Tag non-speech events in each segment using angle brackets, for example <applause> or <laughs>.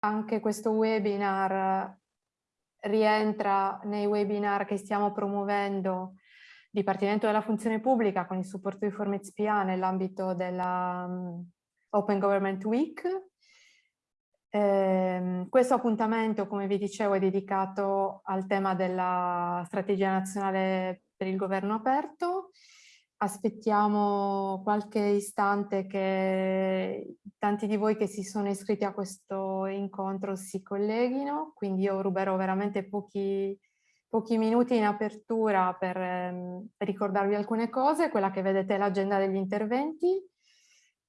anche questo webinar rientra nei webinar che stiamo promuovendo Dipartimento della Funzione Pubblica con il supporto di Formez PA nell'ambito della um, Open Government Week. Eh, questo appuntamento, come vi dicevo, è dedicato al tema della strategia nazionale per il governo aperto aspettiamo qualche istante che tanti di voi che si sono iscritti a questo incontro si colleghino, quindi io ruberò veramente pochi, pochi minuti in apertura per ehm, ricordarvi alcune cose, quella che vedete è l'agenda degli interventi.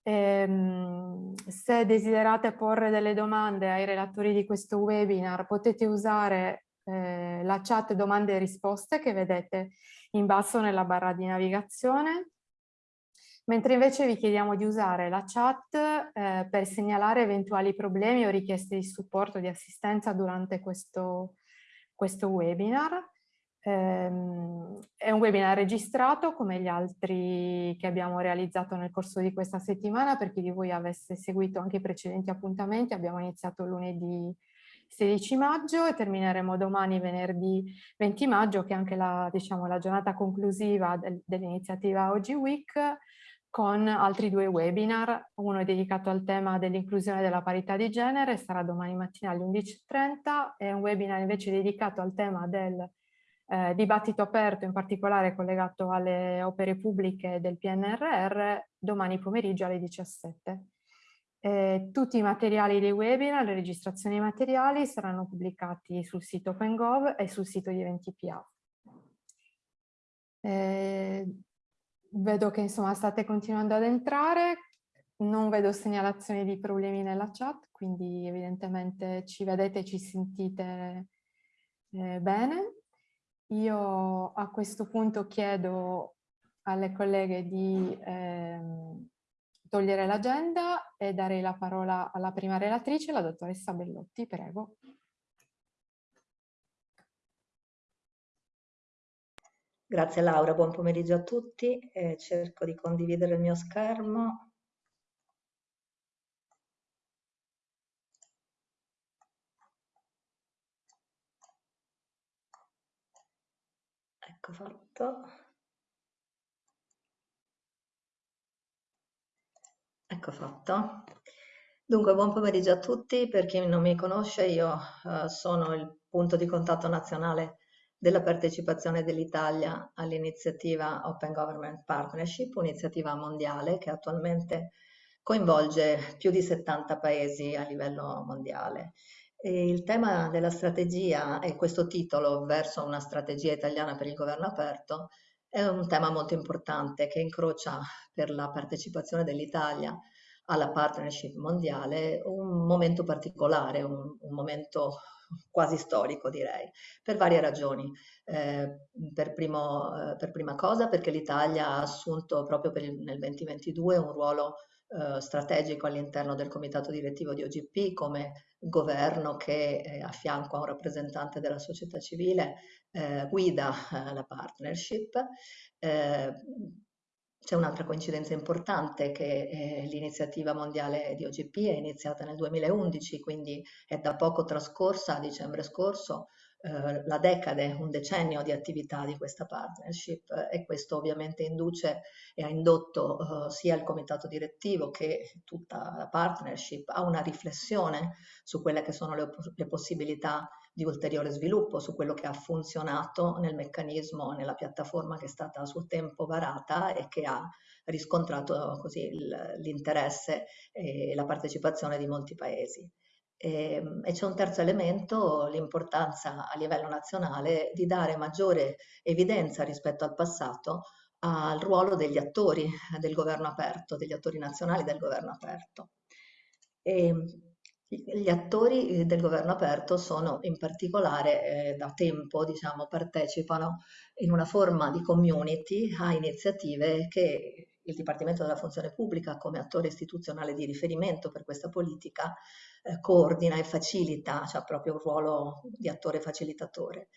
Ehm, se desiderate porre delle domande ai relatori di questo webinar potete usare eh, la chat domande e risposte che vedete in basso nella barra di navigazione, mentre invece vi chiediamo di usare la chat eh, per segnalare eventuali problemi o richieste di supporto di assistenza durante questo, questo webinar. Um, è un webinar registrato come gli altri che abbiamo realizzato nel corso di questa settimana per chi di voi avesse seguito anche i precedenti appuntamenti abbiamo iniziato lunedì 16 maggio e termineremo domani venerdì 20 maggio che è anche la, diciamo, la giornata conclusiva del, dell'iniziativa Oggi Week con altri due webinar, uno è dedicato al tema dell'inclusione della parità di genere, sarà domani mattina alle 11.30 e un webinar invece dedicato al tema del eh, dibattito aperto, in particolare collegato alle opere pubbliche del PNRR, domani pomeriggio alle 17. Eh, tutti i materiali dei webinar, le registrazioni dei materiali saranno pubblicati sul sito OpenGov e sul sito di Eventi.pa. Eh, vedo che insomma state continuando ad entrare, non vedo segnalazioni di problemi nella chat, quindi evidentemente ci vedete e ci sentite eh, bene. Io a questo punto chiedo alle colleghe di ehm, togliere l'agenda e dare la parola alla prima relatrice, la dottoressa Bellotti, prego. Grazie Laura, buon pomeriggio a tutti. Eh, cerco di condividere il mio schermo. Ecco fatto. Ecco fatto. Dunque, buon pomeriggio a tutti. Per chi non mi conosce, io eh, sono il punto di contatto nazionale della partecipazione dell'Italia all'iniziativa Open Government Partnership, un'iniziativa mondiale che attualmente coinvolge più di 70 paesi a livello mondiale. E il tema della strategia e questo titolo verso una strategia italiana per il governo aperto è un tema molto importante che incrocia per la partecipazione dell'Italia alla partnership mondiale un momento particolare, un, un, momento quasi storico direi, per varie ragioni. Eh, per, primo, eh, per, prima cosa perché l'Italia ha assunto proprio il, nel 2022 un ruolo eh, strategico all'interno del comitato direttivo di OGP come governo che a fianco a un rappresentante della società civile eh, guida eh, la partnership. Eh, c'è un'altra coincidenza importante che eh, l'iniziativa mondiale di OGP è iniziata nel 2011, quindi è da poco trascorsa, a dicembre scorso, eh, la decade, un decennio di attività di questa partnership e questo ovviamente induce e ha indotto eh, sia il comitato direttivo che tutta la partnership a una riflessione su quelle che sono le, le possibilità di ulteriore sviluppo, su quello che ha funzionato nel meccanismo, nella piattaforma che è stata a suo tempo varata e che ha riscontrato così l'interesse e la partecipazione di molti paesi. E, ehm, e c'è un terzo elemento, l'importanza a livello nazionale di dare maggiore evidenza rispetto al passato al ruolo degli attori del governo aperto, degli attori nazionali del governo aperto. E ehm, gli attori eh, del governo aperto sono in particolare eh, da tempo, diciamo, partecipano in una forma di community a iniziative che il Dipartimento della Funzione Pubblica come attore istituzionale di riferimento per questa politica eh, coordina e facilita, ha cioè proprio un ruolo di attore facilitatore.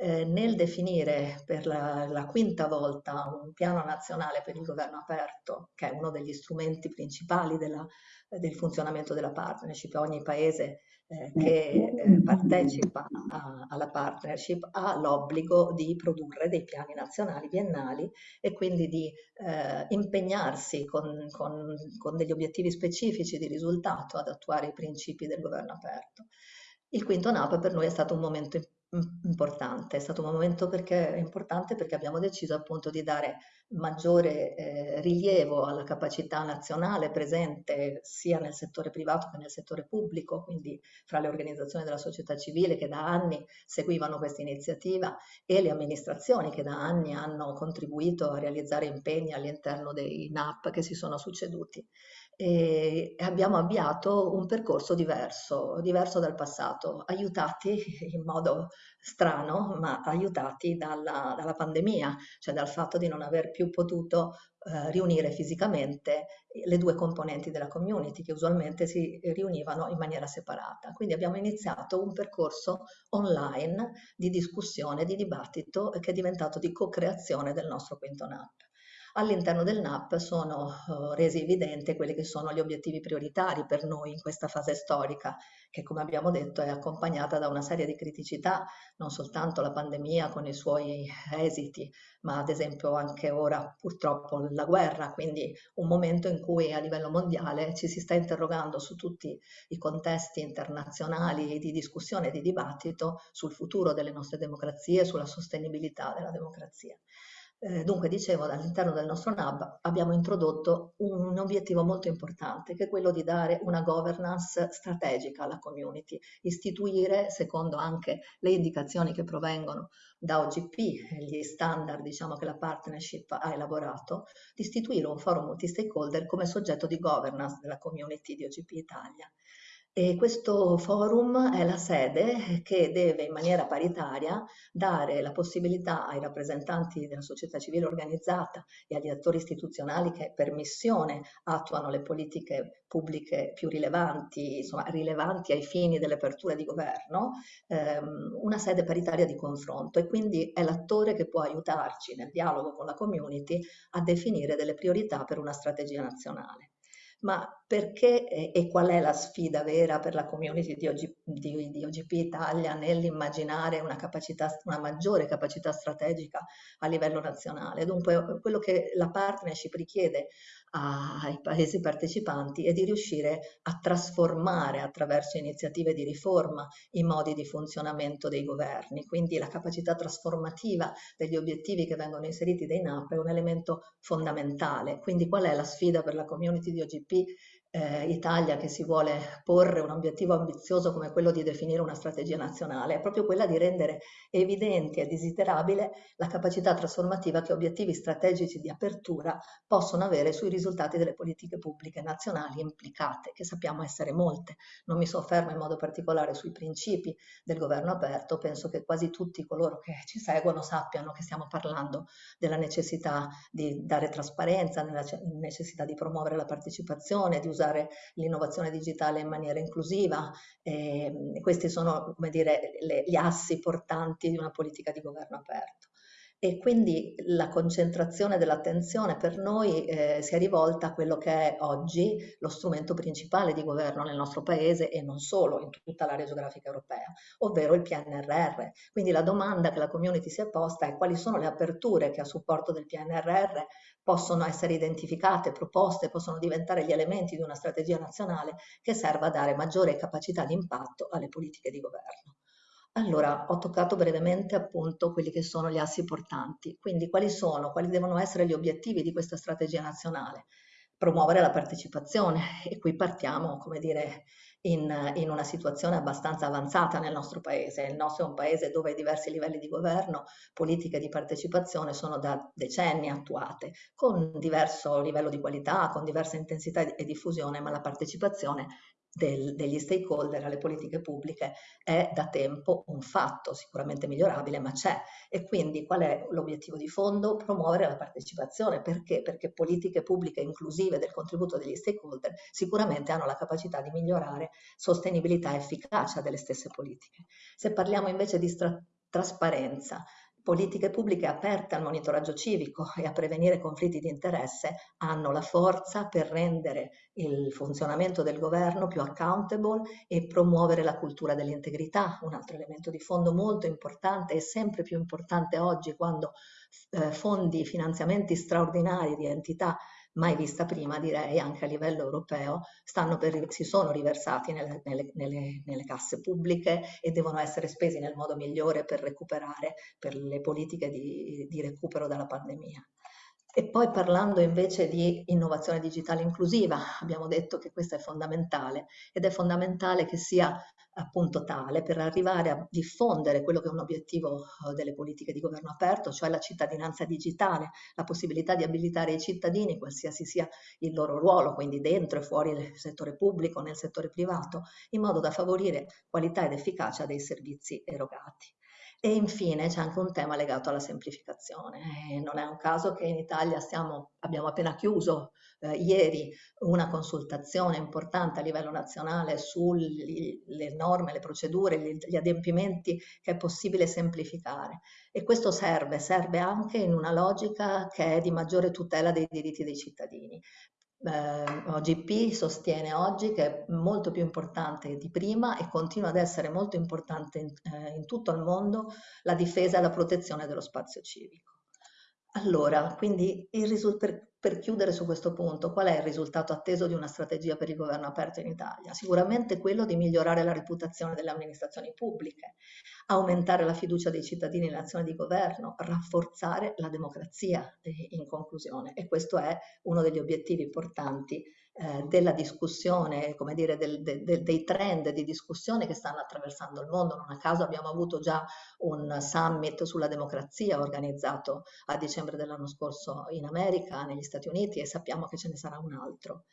Eh, nel definire per la, la, quinta volta un piano nazionale per il governo aperto, che è uno degli strumenti principali della, del funzionamento della partnership, ogni paese eh, che eh, partecipa a, alla partnership ha l'obbligo di produrre dei piani nazionali biennali e quindi di eh, impegnarsi con, con, con degli obiettivi specifici di risultato ad attuare i principi del governo aperto. Il quinto NAP per noi è stato un momento importante, è stato un momento perché, importante perché abbiamo deciso appunto di dare maggiore eh, rilievo alla capacità nazionale presente sia nel settore privato che nel settore pubblico, quindi fra le organizzazioni della società civile che da anni seguivano questa iniziativa e le amministrazioni che da anni hanno contribuito a realizzare impegni all'interno dei NAP che si sono succeduti e abbiamo avviato un percorso diverso, diverso dal passato, aiutati <laughs> in modo strano, ma aiutati dalla, dalla pandemia, cioè dal fatto di non aver più potuto eh, riunire fisicamente le due componenti della community che usualmente si riunivano in maniera separata. Quindi abbiamo iniziato un percorso online di discussione, di dibattito che è diventato di co-creazione del nostro quinto NAP. All'interno del NAP sono uh, resi evidenti quelli che sono gli obiettivi prioritari per noi in questa fase storica, che come abbiamo detto è accompagnata da una serie di criticità, non soltanto la pandemia con i suoi esiti, ma ad esempio anche ora purtroppo la guerra, quindi un momento in cui a livello mondiale ci si sta interrogando su tutti i contesti internazionali di discussione e di dibattito sul futuro delle nostre democrazie, sulla sostenibilità della democrazia. Eh, dunque, dicevo, all'interno del nostro NAB abbiamo introdotto un, obiettivo molto importante, che è quello di dare una governance strategica alla community, istituire, secondo anche le indicazioni che provengono da OGP, gli standard diciamo, che la partnership ha elaborato, di istituire un forum multi-stakeholder come soggetto di governance della community di OGP Italia. E questo forum è la sede che deve in maniera paritaria dare la possibilità ai rappresentanti della società civile organizzata e agli attori istituzionali che per missione attuano le politiche pubbliche più rilevanti, insomma rilevanti ai fini delle aperture di governo, ehm, una sede paritaria di confronto. E quindi è l'attore che può aiutarci nel dialogo con la community a definire delle priorità per una strategia nazionale. Ma perché e qual è la sfida vera per la community di, OG, di, di OGP Italia nell'immaginare una, una maggiore capacità strategica a livello nazionale? Dunque, quello che la partnership richiede ai paesi partecipanti è di riuscire a trasformare attraverso iniziative di riforma i modi di funzionamento dei governi. Quindi la capacità trasformativa degli obiettivi che vengono inseriti dai NAP è un elemento fondamentale. Quindi qual è la sfida per la community di OGP eh, Italia che si vuole porre un obiettivo ambizioso come quello di definire una strategia nazionale, è proprio quella di rendere evidente e desiderabile la capacità trasformativa che obiettivi strategici di apertura possono avere sui risultati delle politiche pubbliche nazionali implicate, che sappiamo essere molte. Non mi soffermo in modo particolare sui principi del governo aperto, penso che quasi tutti coloro che ci seguono sappiano che stiamo parlando della necessità di dare trasparenza, nella necessità di promuovere la partecipazione, di usare l'innovazione digitale in maniera inclusiva. E questi sono dire, le, gli assi portanti di una politica di governo aperto e quindi la concentrazione dell'attenzione per noi eh, si è rivolta a quello che è oggi lo strumento principale di governo nel nostro paese e non solo in tutta l'area geografica europea, ovvero il PNRR. Quindi la domanda che la community si è posta è quali sono le aperture che a supporto del PNRR possono essere identificate, proposte, possono diventare gli elementi di una strategia nazionale che serva a dare maggiore capacità di impatto alle politiche di governo. Allora, ho toccato brevemente appunto quelli che sono gli assi portanti, quindi quali sono, quali devono essere gli obiettivi di questa strategia nazionale? Promuovere la partecipazione e qui partiamo, come dire, in, in, una situazione abbastanza avanzata nel nostro paese. Il nostro è un paese dove diversi livelli di governo, politiche di partecipazione sono da decenni attuate, con diverso livello di qualità, con diversa intensità e diffusione, ma la partecipazione del, degli stakeholder alle politiche pubbliche è da tempo un fatto, sicuramente migliorabile, ma c'è. E quindi qual è l'obiettivo di fondo? Promuovere la partecipazione. Perché? Perché politiche pubbliche inclusive del contributo degli stakeholder sicuramente hanno la capacità di migliorare sostenibilità e efficacia delle stesse politiche. Se parliamo invece di trasparenza, politiche pubbliche aperte al monitoraggio civico e a prevenire conflitti di interesse hanno la forza per rendere il funzionamento del governo più accountable e promuovere la cultura dell'integrità, un altro elemento di fondo molto importante e sempre più importante oggi quando eh, fondi, finanziamenti straordinari di entità mai vista prima, direi, anche a livello europeo, per, si sono riversati nelle, nelle, nelle, nelle, casse pubbliche e devono essere spesi nel modo migliore per recuperare, per le politiche di, di recupero dalla pandemia. E poi parlando invece di innovazione digitale inclusiva, abbiamo detto che questa è fondamentale ed è fondamentale che sia appunto tale per arrivare a diffondere quello che è un obiettivo eh, delle politiche di governo aperto, cioè la cittadinanza digitale, la possibilità di abilitare i cittadini, qualsiasi sia il loro ruolo, quindi dentro e fuori il settore pubblico, nel settore privato, in modo da favorire qualità ed efficacia dei servizi erogati. E infine c'è anche un tema legato alla semplificazione. Eh, non è un caso che in Italia stiamo, abbiamo appena chiuso eh, ieri una consultazione importante a livello nazionale sulle norme, le procedure, gli, gli adempimenti che è possibile semplificare. E questo serve, serve anche in una logica che è di maggiore tutela dei diritti dei cittadini eh, OGP sostiene oggi che è molto più importante di prima e continua ad essere molto importante in, eh, in tutto il mondo la difesa e la protezione dello spazio civico. Allora, quindi per, per, chiudere su questo punto, qual è il risultato atteso di una strategia per il governo aperto in Italia? Sicuramente quello di migliorare la reputazione delle amministrazioni pubbliche, aumentare la fiducia dei cittadini nell'azione di governo, rafforzare la democrazia eh, in conclusione e questo è uno degli obiettivi importanti eh, della discussione, come dire, del, de, de, dei trend di discussione che stanno attraversando il mondo. Non a caso abbiamo avuto già un summit sulla democrazia organizzato a dicembre dell'anno scorso in America, negli Stati Uniti e sappiamo che ce ne sarà un altro.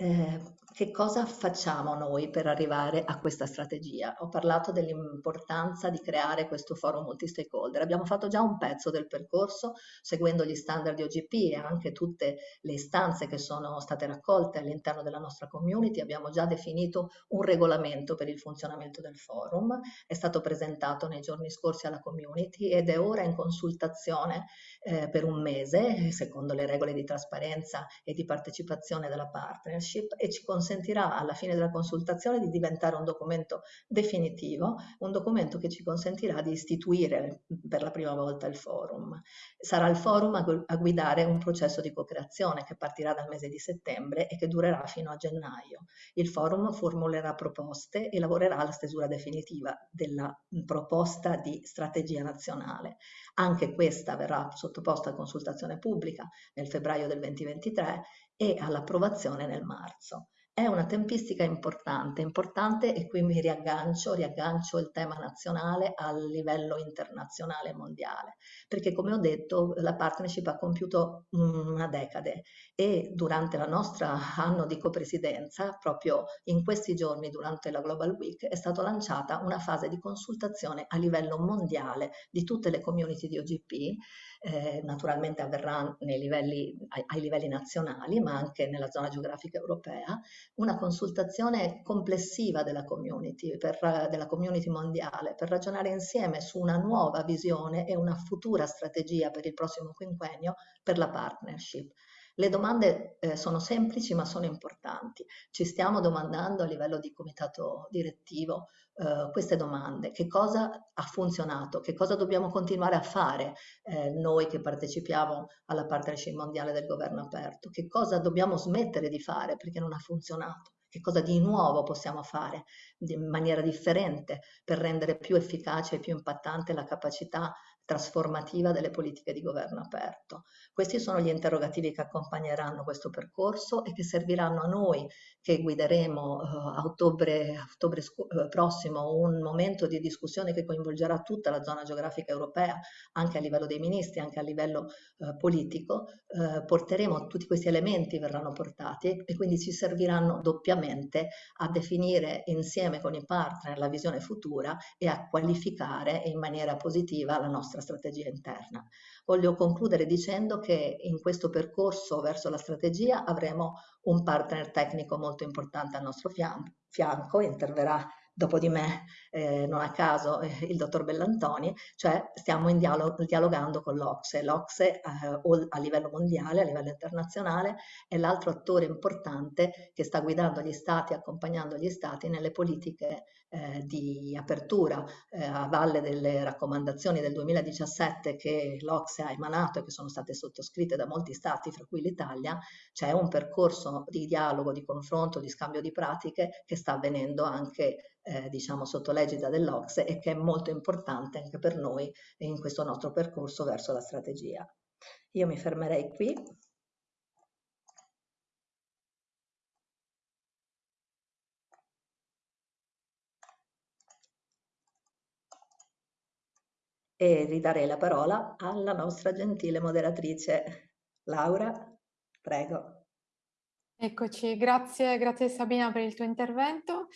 Eh, che cosa facciamo noi per arrivare a questa strategia? Ho parlato dell'importanza di creare questo forum multi-stakeholder. Abbiamo fatto già un pezzo del percorso seguendo gli standard di OGP e anche tutte le istanze che sono state raccolte all'interno della nostra community. Abbiamo già definito un regolamento per il funzionamento del forum. È stato presentato nei giorni scorsi alla community ed è ora in consultazione eh, per un mese, secondo le regole di trasparenza e di partecipazione della partnership e ci consentirà alla fine della consultazione di diventare un documento definitivo, un documento che ci consentirà di istituire per la prima volta il forum. Sarà il forum a, a guidare un processo di co-creazione che partirà dal mese di settembre e che durerà fino a gennaio. Il forum formulerà proposte e lavorerà alla stesura definitiva della proposta di strategia nazionale. Anche questa verrà sottoposta a consultazione pubblica nel febbraio del 2023 e all'approvazione nel marzo. È una tempistica importante, importante e qui mi riaggancio, riaggancio il tema nazionale al livello internazionale e mondiale, perché come ho detto la partnership ha compiuto una decade e durante la nostra anno di copresidenza, proprio in questi giorni durante la Global Week, è stata lanciata una fase di consultazione a livello mondiale di tutte le community di OGP eh, naturalmente avverrà livelli, ai, ai, livelli nazionali, ma anche nella zona geografica europea, una consultazione complessiva della community, per, della community mondiale, per ragionare insieme su una nuova visione e una futura strategia per il prossimo quinquennio per la partnership. Le domande eh, sono semplici ma sono importanti. Ci stiamo domandando a livello di comitato direttivo eh, queste domande. Che cosa ha funzionato? Che cosa dobbiamo continuare a fare eh, noi che partecipiamo alla partnership mondiale del governo aperto? Che cosa dobbiamo smettere di fare perché non ha funzionato? Che cosa di nuovo possiamo fare in maniera differente per rendere più efficace e più impattante la capacità trasformativa delle politiche di governo aperto. Questi sono gli interrogativi che accompagneranno questo percorso e che serviranno a noi che guideremo uh, a ottobre, ottobre uh, prossimo un momento di discussione che coinvolgerà tutta la zona geografica europea, anche a livello dei ministri, anche a livello uh, politico. porteremo tutti questi elementi, verranno portati e quindi ci serviranno doppiamente a definire insieme con i partner la visione futura e a qualificare in maniera positiva la nostra strategia interna. Voglio concludere dicendo che in questo percorso verso la strategia avremo un partner tecnico molto importante al nostro fianco, interverrà dopo di me, eh, non a caso, eh, il dottor Bellantoni, cioè stiamo in dialogo, dialogando con l'Ocse. L'Ocse eh, a livello mondiale, a livello internazionale, è l'altro attore importante che sta guidando gli stati, accompagnando gli stati nelle politiche eh, di apertura eh, a valle delle raccomandazioni del 2017 che l'Ocse ha emanato e che sono state sottoscritte da molti stati, fra cui l'Italia, c'è un percorso di dialogo, di confronto, di scambio di pratiche che sta avvenendo anche eh, diciamo sotto l'egida dell'Ocse e che è molto importante anche per noi in questo nostro percorso verso la strategia. Io mi fermerei qui. E ridarei la parola alla nostra gentile moderatrice Laura. Prego. Eccoci, grazie, grazie Sabina per il tuo intervento.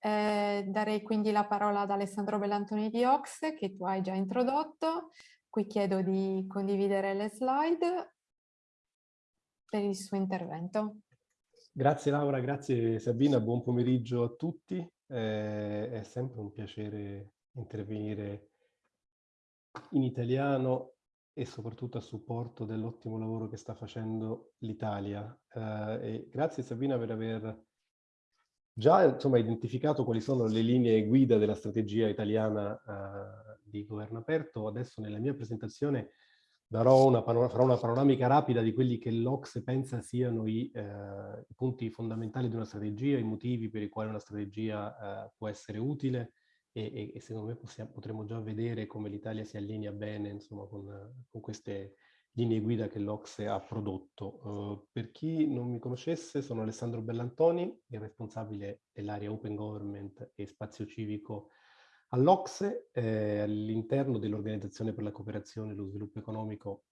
Eh, darei quindi la parola ad Alessandro Bellantoni di Ox che tu hai già introdotto. Qui chiedo di condividere le slide per il suo intervento. Grazie Laura, grazie Sabina, buon pomeriggio a tutti. Eh, è sempre un piacere intervenire in italiano e soprattutto a supporto dell'ottimo lavoro che sta facendo l'Italia. Eh, grazie Sabina per aver già insomma, identificato quali sono le linee guida della strategia italiana eh, di governo aperto. Adesso nella mia presentazione darò una, farò una panoramica rapida di quelli che l'Ox pensa siano i, eh, i, punti fondamentali di una strategia, i motivi per i quali una strategia eh, può essere utile e, e, secondo me possiamo, potremo già vedere come l'Italia si allinea bene insomma, con, con queste linee guida che l'Ocse ha prodotto. Uh, per chi non mi conoscesse, sono Alessandro Bellantoni, il responsabile dell'area Open Government e Spazio Civico all'Ocse, eh, all'interno dell'Organizzazione per la Cooperazione e lo Sviluppo Economico.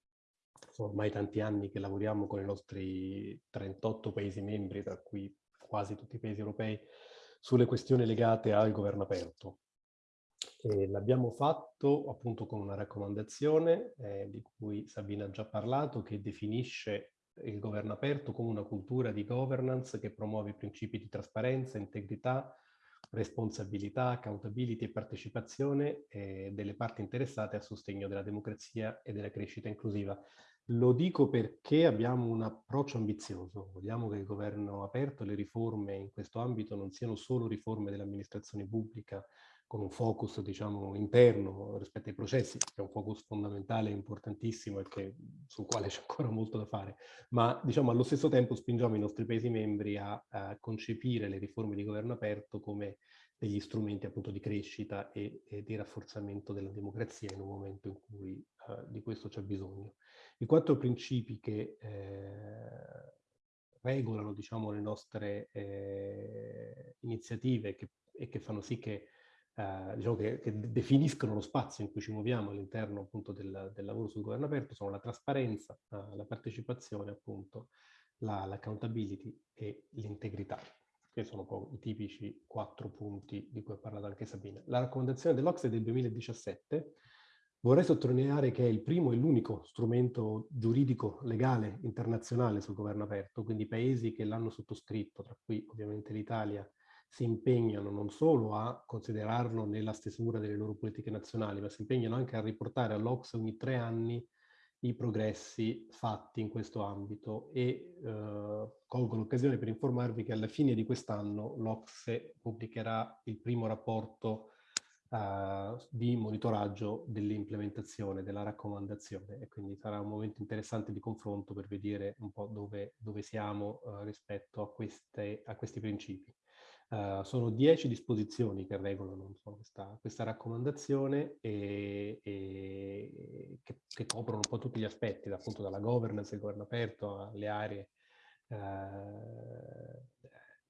Sono ormai tanti anni che lavoriamo con i nostri 38 Paesi membri, tra cui quasi tutti i Paesi europei, sulle questioni legate al governo aperto. L'abbiamo fatto appunto con una raccomandazione eh, di cui Sabina ha già parlato, che definisce il governo aperto come una cultura di governance che promuove i principi di trasparenza, integrità, responsabilità, accountability e partecipazione eh, delle parti interessate a sostegno della democrazia e della crescita inclusiva. Lo dico perché abbiamo un approccio ambizioso. Vogliamo che il governo aperto, le riforme in questo ambito non siano solo riforme dell'amministrazione pubblica, con un focus diciamo interno rispetto ai processi, che è un focus fondamentale importantissimo e che, sul quale <laughs> c'è ancora molto da fare, ma diciamo allo stesso tempo spingiamo i nostri Paesi membri a, a concepire le riforme di governo aperto come degli strumenti appunto di crescita e, e di rafforzamento della democrazia in un momento in cui uh, di questo c'è bisogno. I quattro principi che eh, regolano diciamo, le nostre eh, iniziative che, e che fanno sì che eh, diciamo che, che, definiscono lo spazio in cui ci muoviamo all'interno appunto del, del, lavoro sul governo aperto sono la trasparenza, eh, la partecipazione appunto, l'accountability la e l'integrità, che sono i tipici quattro punti di cui ha parlato anche Sabina. La raccomandazione dell'Ocse del 2017 vorrei sottolineare che è il primo e l'unico strumento giuridico legale internazionale sul governo aperto, quindi paesi che l'hanno sottoscritto, tra cui ovviamente l'Italia, si impegnano non solo a considerarlo nella stesura delle loro politiche nazionali, ma si impegnano anche a riportare all'Ox ogni tre anni i progressi fatti in questo ambito e eh, colgo l'occasione per informarvi che alla fine di quest'anno l'Ocse pubblicherà il primo rapporto eh, di monitoraggio dell'implementazione della raccomandazione e quindi sarà un momento interessante di confronto per vedere un po' dove, dove siamo eh, rispetto a, queste, a questi principi. Uh, sono dieci disposizioni che regolano so, questa, questa, raccomandazione e, e che, che, coprono un po' tutti gli aspetti, appunto dalla governance, il governo aperto, alle aree uh,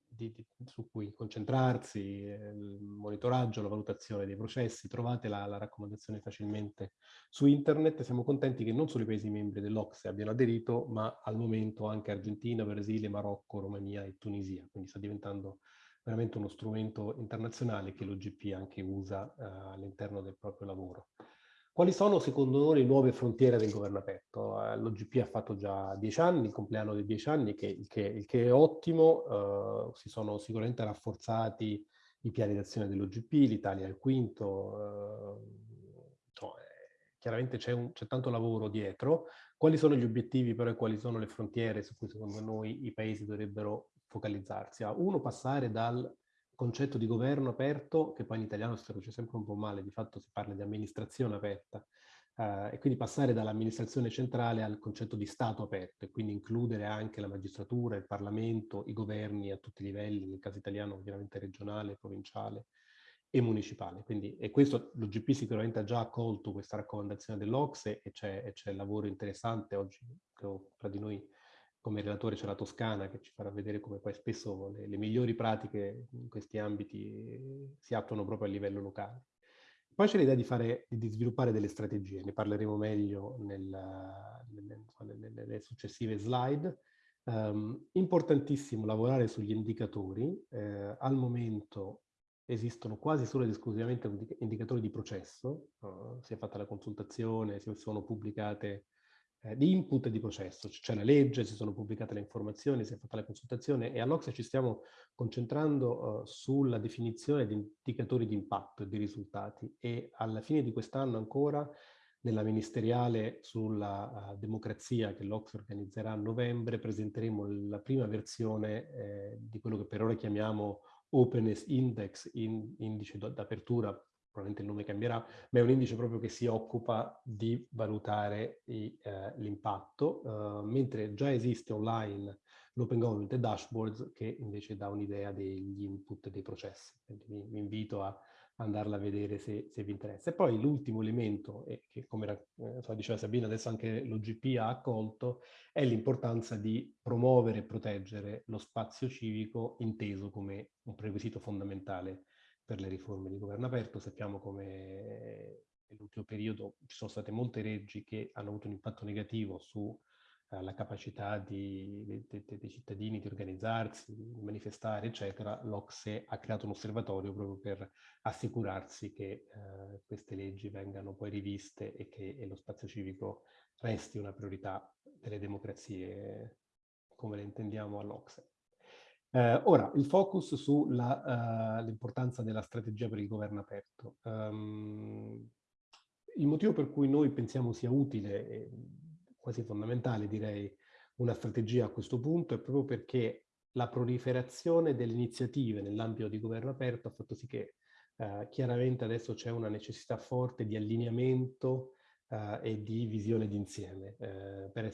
di, di, su cui concentrarsi, il monitoraggio, la valutazione dei processi. Trovate la, la, raccomandazione facilmente su internet. Siamo contenti che non solo i paesi membri dell'Ocse abbiano aderito, ma al momento anche Argentina, Brasile, Marocco, Romania e Tunisia. Quindi sta diventando veramente uno strumento internazionale che l'OGP anche usa uh, all'interno del proprio lavoro. Quali sono secondo noi le nuove frontiere del governo aperto? Uh, L'OGP ha fatto già dieci anni, il compleanno dei dieci anni, che, il, che, che, è ottimo, uh, si sono sicuramente rafforzati i piani d'azione dell'OGP, l'Italia è il quinto, eh, cioè, chiaramente c'è, tanto lavoro dietro. Quali sono gli obiettivi però e quali sono le frontiere su cui secondo noi i paesi dovrebbero focalizzarsi? A uno, passare dal concetto di governo aperto, che poi in italiano si traduce sempre un po' male, di fatto si parla di amministrazione aperta, eh, e quindi passare dall'amministrazione centrale al concetto di Stato aperto e quindi includere anche la magistratura, il Parlamento, i governi a tutti i livelli, nel caso italiano ovviamente regionale, provinciale e municipale. Quindi, e questo l'UGP sicuramente ha già accolto questa raccomandazione dell'Ocse e c'è lavoro interessante oggi, tra di noi come relatore c'è la Toscana che ci farà vedere come poi spesso le, le migliori pratiche in questi ambiti si attuano proprio a livello locale. Poi c'è l'idea di, fare, di sviluppare delle strategie, ne parleremo meglio nel, nelle, nelle, successive slide. Um, importantissimo lavorare sugli indicatori, eh, al momento esistono quasi solo ed esclusivamente indicatori di processo, uh, si è fatta la consultazione, si sono pubblicate eh, di input e di processo. C'è la legge, si sono pubblicate le informazioni, si è fatta la consultazione e all'Ocse ci stiamo concentrando uh, sulla definizione di indicatori di impatto e di risultati e alla fine di quest'anno ancora nella ministeriale sulla uh, democrazia che l'Ocse organizzerà a novembre presenteremo la prima versione eh, di quello che per ora chiamiamo Openness Index, in, indice d'apertura probabilmente il nome cambierà, ma è un indice proprio che si occupa di valutare eh, l'impatto, uh, mentre già esiste online l'Open Government e Dashboards che invece dà un'idea degli input dei processi. Quindi vi, vi invito a andarla a vedere se, se, vi interessa. E poi l'ultimo elemento, e che come eh, diceva Sabina, adesso anche l'OGP ha accolto, è l'importanza di promuovere e proteggere lo spazio civico inteso come un prerequisito fondamentale per le riforme di governo aperto. Sappiamo come nell'ultimo periodo ci sono state molte leggi che hanno avuto un impatto negativo sulla eh, capacità di, de, de, dei cittadini di organizzarsi, di manifestare, eccetera. L'Ocse ha creato un osservatorio proprio per assicurarsi che eh, queste leggi vengano poi riviste e che e lo spazio civico resti una priorità delle democrazie come le intendiamo all'Ocse. Eh, ora, il focus sull'importanza uh, della strategia per il governo aperto. Um, il motivo per cui noi pensiamo sia utile, e quasi fondamentale direi, una strategia a questo punto è proprio perché la proliferazione delle iniziative nell'ambito di governo aperto ha fatto sì che uh, chiaramente adesso c'è una necessità forte di allineamento uh, e di visione d'insieme per,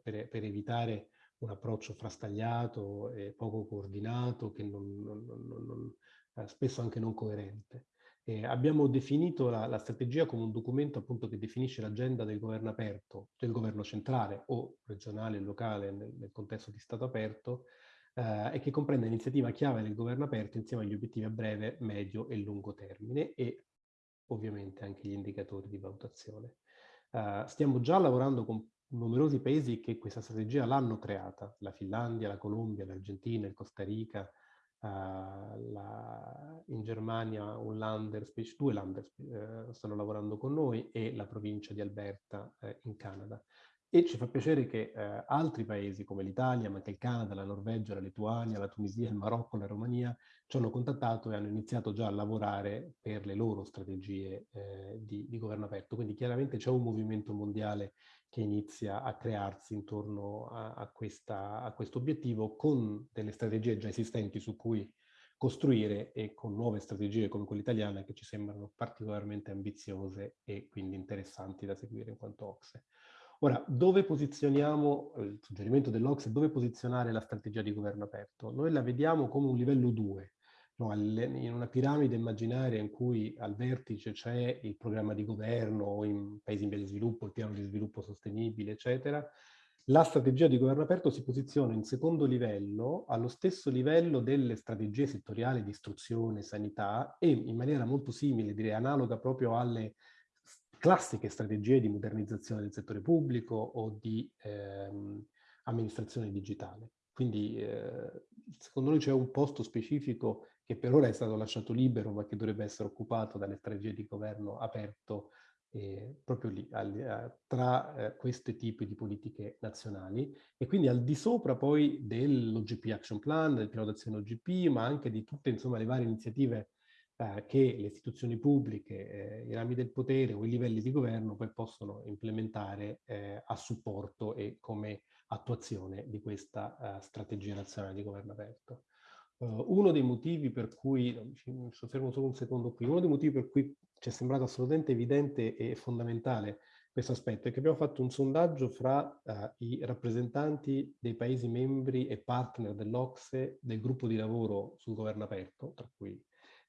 per, per evitare un approccio frastagliato e poco coordinato, che non, non, non, eh, spesso anche non coerente. Eh, abbiamo definito la, la, strategia come un documento appunto che definisce l'agenda del governo aperto, del governo centrale o regionale e locale nel, nel, contesto di Stato aperto eh, e che comprende l'iniziativa chiave del governo aperto insieme agli obiettivi a breve, medio e lungo termine e ovviamente anche gli indicatori di valutazione. Uh, stiamo già lavorando con numerosi paesi che questa strategia l'hanno creata, la Finlandia, la Colombia, l'Argentina, il Costa Rica, uh, la, in Germania un Lander, due Lander uh, stanno lavorando con noi e la provincia di Alberta uh, in Canada. E ci fa piacere che eh, altri paesi come l'Italia, ma anche il Canada, la Norvegia, la Lituania, la Tunisia, il Marocco, la Romania ci hanno contattato e hanno iniziato già a lavorare per le loro strategie eh, di, di, governo aperto. Quindi chiaramente c'è un movimento mondiale che inizia a crearsi intorno a, a, questa, a questo obiettivo con delle strategie già esistenti su cui costruire e con nuove strategie come quella italiana che ci sembrano particolarmente ambiziose e quindi interessanti da seguire in quanto OXE. Ora, dove posizioniamo, il suggerimento dell'Ocse, dove posizionare la strategia di governo aperto? Noi la vediamo come un livello 2, no? in una piramide immaginaria in cui al vertice c'è il programma di governo, in paesi in via di sviluppo, il piano di sviluppo sostenibile, eccetera. La strategia di governo aperto si posiziona in secondo livello, allo stesso livello delle strategie settoriali di istruzione, sanità e in maniera molto simile, direi analoga proprio alle classiche strategie di modernizzazione del settore pubblico o di ehm, amministrazione digitale. Quindi eh, secondo noi c'è un posto specifico che per ora è stato lasciato libero ma che dovrebbe essere occupato dalle strategie di governo aperto eh, proprio lì, al, eh, tra eh, questi tipi di politiche nazionali e quindi al di sopra poi dell'OGP Action Plan, del piano d'azione OGP, ma anche di tutte insomma, le varie iniziative eh, che le istituzioni pubbliche, eh, i rami del potere o i livelli di governo poi possono implementare eh, a supporto e come attuazione di questa strategia nazionale di governo aperto. Uh, uno dei motivi per cui, mi soffermo solo un secondo qui, uno dei motivi per cui ci è sembrato assolutamente evidente e fondamentale questo aspetto è che abbiamo fatto un sondaggio fra uh, i rappresentanti dei Paesi membri e partner dell'Ocse del gruppo di lavoro sul governo aperto, tra cui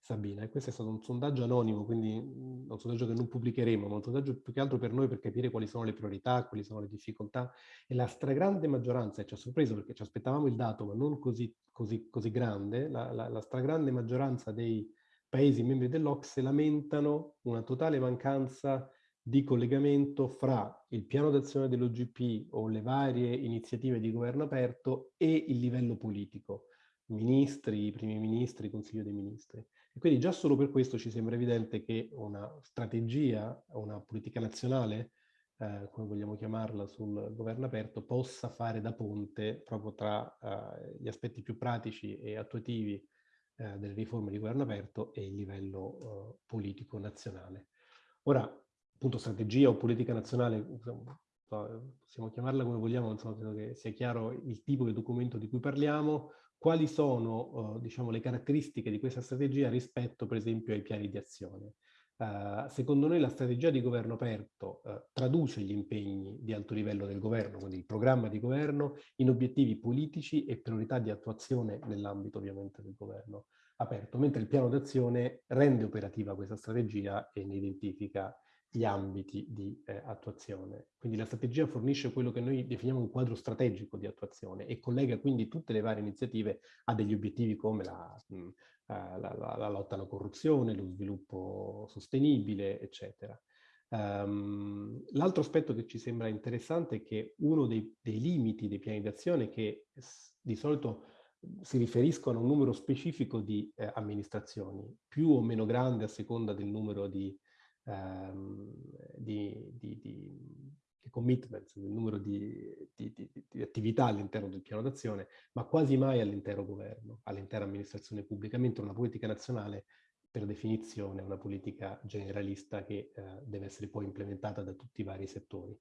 Sabina, e questo è stato un sondaggio anonimo, quindi un sondaggio che non pubblicheremo, ma un sondaggio più che altro per noi per capire quali sono le priorità, quali sono le difficoltà, e la stragrande maggioranza, e ci ha sorpreso perché ci aspettavamo il dato, ma non così, così, così grande, la, la, la stragrande maggioranza dei paesi membri dell'Ocse lamentano una totale mancanza di collegamento fra il piano d'azione dell'OGP o le varie iniziative di governo aperto e il livello politico, ministri, primi ministri, consiglio dei ministri. E quindi già solo per questo ci sembra evidente che una strategia, una politica nazionale, eh, come vogliamo chiamarla, sul governo aperto, possa fare da ponte proprio tra eh, gli aspetti più pratici e attuativi eh, delle riforme di governo aperto e il livello eh, politico nazionale. Ora, appunto, strategia o politica nazionale, insomma, possiamo chiamarla come vogliamo, insomma, credo che sia chiaro il tipo di documento di cui parliamo, quali sono uh, diciamo, le caratteristiche di questa strategia rispetto per esempio ai piani di azione. Uh, secondo noi la strategia di governo aperto uh, traduce gli impegni di alto livello del governo, quindi il programma di governo, in obiettivi politici e priorità di attuazione nell'ambito ovviamente del governo aperto, mentre il piano d'azione rende operativa questa strategia e ne identifica gli ambiti di eh, attuazione. Quindi la strategia fornisce quello che noi definiamo un quadro strategico di attuazione e collega quindi tutte le varie iniziative a degli obiettivi come la, mh, uh, la, la, la lotta alla corruzione, lo sviluppo sostenibile, eccetera. Um, L'altro aspetto che ci sembra interessante è che uno dei, dei limiti dei piani d'azione che di solito si riferiscono a un numero specifico di eh, amministrazioni, più o meno grande a seconda del numero di di, di, di, di, commitments, il numero di, attività all'interno del piano d'azione, ma quasi mai all'intero governo, all'intera amministrazione pubblica, mentre una politica nazionale per definizione è una politica generalista che eh, deve essere poi implementata da tutti i vari settori.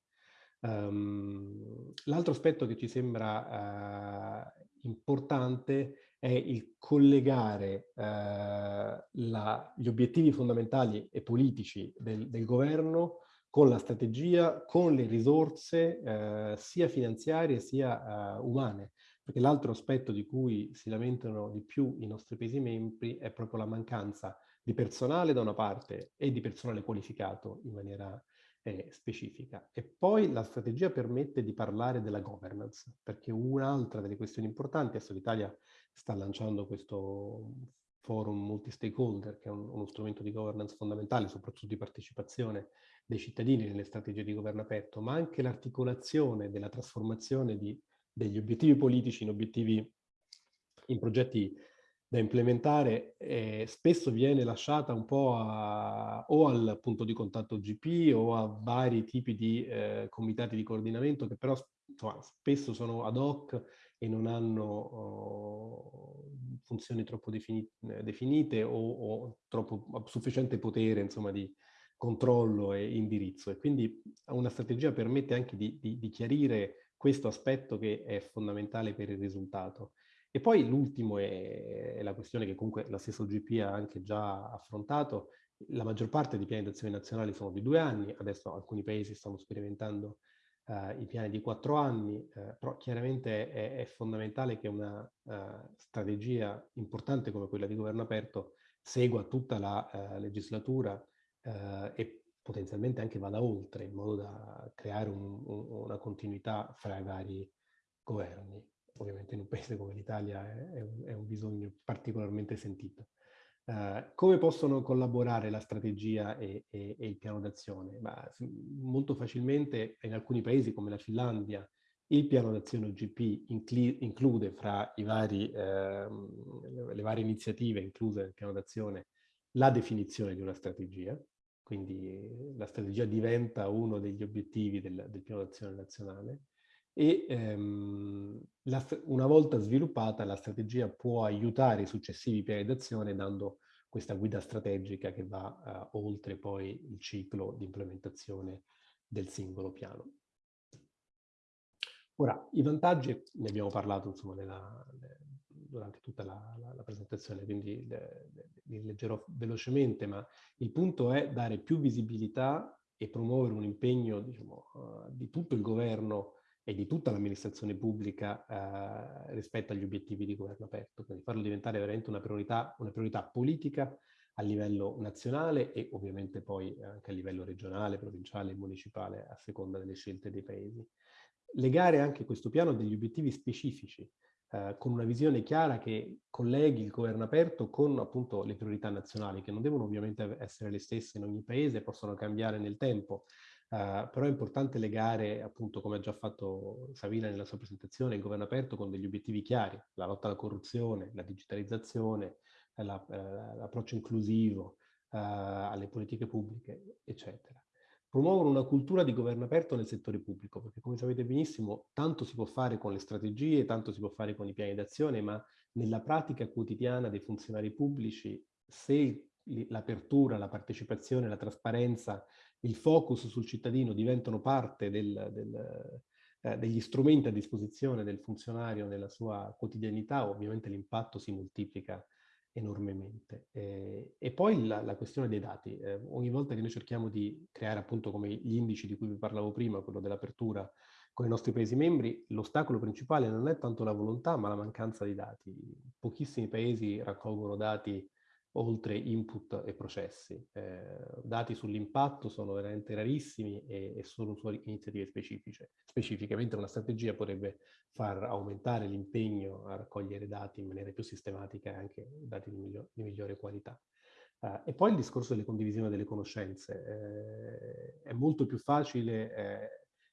Um, L'altro aspetto che ci sembra uh, importante è il collegare eh, la, gli obiettivi fondamentali e politici del, del, governo con la strategia, con le risorse eh, sia finanziarie sia eh, umane. Perché l'altro aspetto di cui si lamentano di più i nostri paesi membri è proprio la mancanza di personale da una parte e di personale qualificato in maniera eh, specifica. E poi la strategia permette di parlare della governance, perché un'altra delle questioni importanti, adesso l'Italia sta lanciando questo forum multi-stakeholder, che è un, uno strumento di governance fondamentale, soprattutto di partecipazione dei cittadini nelle strategie di governo aperto, ma anche l'articolazione della trasformazione di, degli obiettivi politici in obiettivi, in progetti da implementare eh, spesso viene lasciata un po' a, o al punto di contatto GP o a vari tipi di eh, comitati di coordinamento che però insomma, spesso sono ad hoc e non hanno oh, funzioni troppo defini definite o, o, troppo sufficiente potere insomma, di controllo e indirizzo. E quindi una strategia permette anche di, di, di chiarire questo aspetto che è fondamentale per il risultato. E poi l'ultimo è, è, la questione che comunque la stessa OGP ha anche già affrontato. La maggior parte dei piani d'azione nazionali sono di due anni, adesso alcuni paesi stanno sperimentando uh, i piani di quattro anni, uh, però chiaramente è, è, fondamentale che una uh, strategia importante come quella di governo aperto segua tutta la legislatura e potenzialmente anche vada oltre, in modo da creare un, un, una continuità fra i vari governi ovviamente in un paese come l'Italia è, è, un, bisogno particolarmente sentito. Uh, come possono collaborare la strategia e, e, e il piano d'azione? Molto facilmente in alcuni paesi come la Finlandia il piano d'azione OGP include fra vari, eh, le varie iniziative incluse nel piano d'azione la definizione di una strategia quindi la strategia diventa uno degli obiettivi del, del piano d'azione nazionale e ehm, la, una volta sviluppata la strategia può aiutare i successivi piani d'azione dando questa guida strategica che va uh, oltre poi il ciclo di implementazione del singolo piano. Ora, i vantaggi, ne abbiamo parlato insomma nella, durante tutta la, la, la presentazione, quindi li leggerò velocemente, ma il punto è dare più visibilità e promuovere un impegno diciamo, uh, di tutto il governo e di tutta l'amministrazione pubblica uh, rispetto agli obiettivi di governo aperto, quindi farlo diventare veramente una priorità, una priorità politica a livello nazionale e ovviamente poi anche a livello regionale, provinciale e municipale a seconda delle scelte dei paesi. Legare anche questo piano a degli obiettivi specifici, eh, con una visione chiara che colleghi il governo aperto con appunto le priorità nazionali, che non devono ovviamente essere le stesse in ogni paese, possono cambiare nel tempo, Uh, però è importante legare, appunto, come ha già fatto Savina nella sua presentazione, il governo aperto con degli obiettivi chiari, la lotta alla corruzione, la digitalizzazione, l'approccio inclusivo, uh, alle politiche pubbliche, eccetera. Promuovono una cultura di governo aperto nel settore pubblico, perché come sapete benissimo tanto si può fare con le strategie, tanto si può fare con i piani d'azione, ma nella pratica quotidiana dei funzionari pubblici, se l'apertura, la partecipazione, la trasparenza, il focus sul cittadino diventano parte del, del, eh, degli strumenti a disposizione del funzionario nella sua quotidianità, ovviamente l'impatto si moltiplica enormemente. Eh, e poi la, la, questione dei dati. Eh, ogni volta che noi cerchiamo di creare appunto come gli indici di cui vi parlavo prima, quello dell'apertura con i nostri paesi membri, l'ostacolo principale non è tanto la volontà ma la mancanza di dati. Pochissimi paesi raccolgono dati oltre input e processi. Eh, dati sull'impatto sono veramente rarissimi e, e solo su iniziative specifiche. mentre una strategia potrebbe far aumentare l'impegno a raccogliere dati in maniera più sistematica e anche dati di, miglior, di migliore qualità. Uh, e poi il discorso delle condivisioni delle conoscenze. Eh, è molto più facile eh,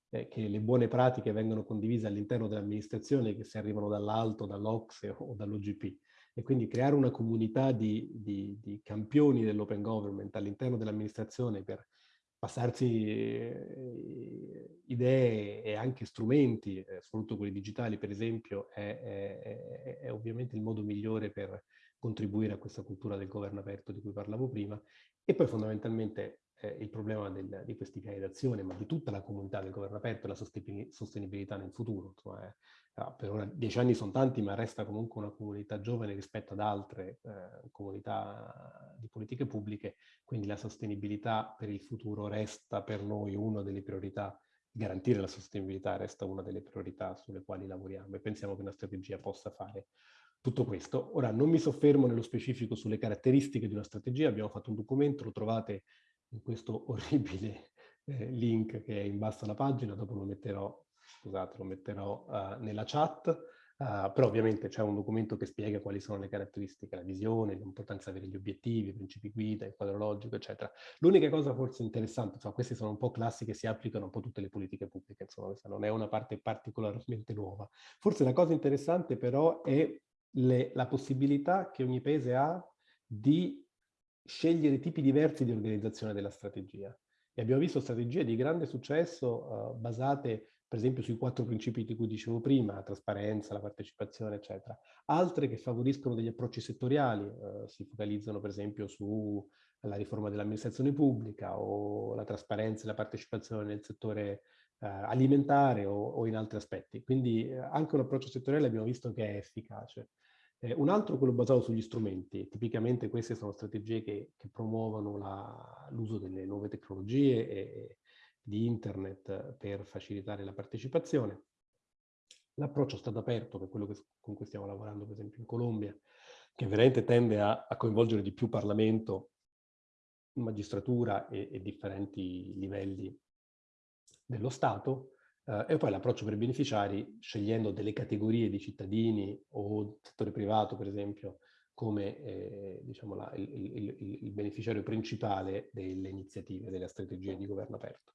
eh che le buone pratiche vengano condivise all'interno dell'amministrazione che se arrivano dall'alto, dall'Ocse o dall'OGP e quindi creare una comunità di, di, di campioni dell'open government all'interno dell'amministrazione per passarsi eh, idee e anche strumenti, eh, soprattutto quelli digitali per esempio, è, è, è, ovviamente il modo migliore per contribuire a questa cultura del governo aperto di cui parlavo prima e poi fondamentalmente eh, il problema del, di questi piani d'azione, ma di tutta la comunità del governo aperto e la sostenibilità nel futuro. Insomma, eh, ah, per ora dieci anni sono tanti, ma resta comunque una comunità giovane rispetto ad altre eh, comunità di politiche pubbliche, quindi la sostenibilità per il futuro resta per noi una delle priorità garantire la sostenibilità resta una delle priorità sulle quali lavoriamo e pensiamo che una strategia possa fare tutto questo. Ora, non mi soffermo nello specifico sulle caratteristiche di una strategia, abbiamo fatto un documento, lo trovate in questo <laughs> orribile eh, link che è in basso alla pagina, dopo lo metterò, scusate, lo metterò uh, nella chat, uh, però ovviamente c'è un documento che spiega quali sono le caratteristiche, la visione, l'importanza di avere gli obiettivi, i principi guida, il quadro logico, eccetera. L'unica cosa forse interessante, insomma, queste sono un po' classi che si applicano un po' tutte le politiche pubbliche, insomma, questa non è una parte particolarmente nuova. Forse la cosa interessante però è le, la possibilità che ogni paese ha di scegliere tipi diversi di organizzazione della strategia. E abbiamo visto strategie di grande successo uh, basate per esempio sui quattro principi di cui dicevo prima, la trasparenza, la partecipazione, eccetera. Altre che favoriscono degli approcci settoriali, uh, si focalizzano per esempio sulla riforma dell'amministrazione pubblica o la trasparenza e la partecipazione nel settore uh, alimentare o, o, in altri aspetti. Quindi anche un approccio settoriale abbiamo visto che è efficace. Eh, un altro è quello basato sugli strumenti. Tipicamente queste sono strategie che, che promuovono l'uso delle nuove tecnologie e, di internet per facilitare la partecipazione. L'approccio stato aperto, che è quello che, con cui stiamo lavorando per esempio in Colombia, che veramente tende a, a coinvolgere di più Parlamento, magistratura e, e differenti livelli dello Stato, Uh, e poi l'approccio per i beneficiari, scegliendo delle categorie di cittadini o settore privato, per esempio, come eh, diciamo la, il, il, il, beneficiario principale delle iniziative, delle strategie di governo aperto.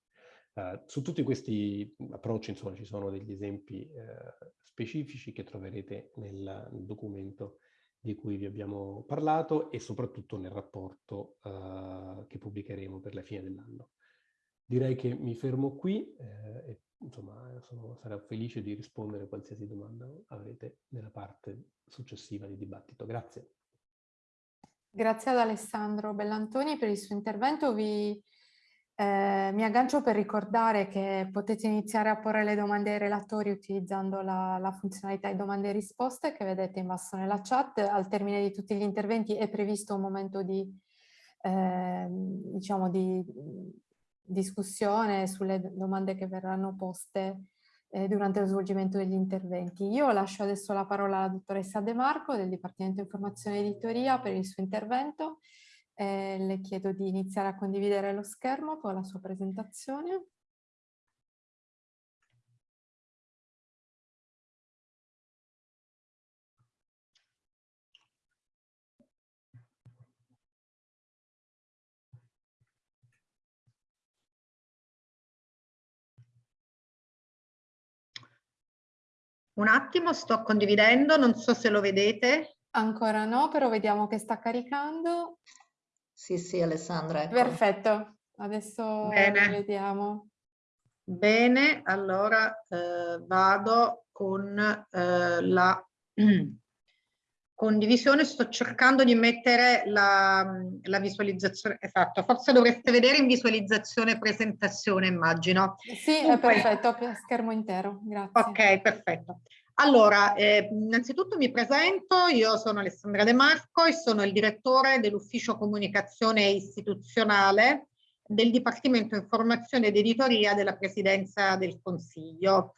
Uh, su tutti questi approcci, insomma, ci sono degli esempi uh, specifici che troverete nel, nel, documento di cui vi abbiamo parlato e soprattutto nel rapporto che pubblicheremo per la fine dell'anno. Direi che mi fermo qui eh, e insomma sono, sarò felice di rispondere a qualsiasi domanda avrete nella parte successiva di dibattito. Grazie. Grazie ad Alessandro Bellantoni per il suo intervento. Vi, eh, mi aggancio per ricordare che potete iniziare a porre le domande ai relatori utilizzando la, la funzionalità di domande e risposte che vedete in basso nella chat. Al termine di tutti gli interventi è previsto un momento di, eh, diciamo di discussione sulle domande che verranno poste eh, durante lo svolgimento degli interventi. Io lascio adesso la parola alla dottoressa De Marco del Dipartimento Informazione e Editoria per il suo intervento. Eh, le chiedo di iniziare a condividere lo schermo con la sua presentazione. Un attimo, sto condividendo, non so se lo vedete. Ancora no, però vediamo che sta caricando. Sì, sì, Alessandra. Ecco. Perfetto, adesso Bene. vediamo. Bene, allora eh, vado con eh, la <clears throat> condivisione, sto cercando di mettere la, la, visualizzazione, esatto, forse dovreste vedere in visualizzazione presentazione, immagino. Sì, Dunque, è perfetto, schermo intero, grazie. Ok, perfetto. Allora, eh, innanzitutto mi presento, io sono Alessandra De Marco e sono il direttore dell'ufficio comunicazione istituzionale del Dipartimento Informazione ed Editoria della Presidenza del Consiglio.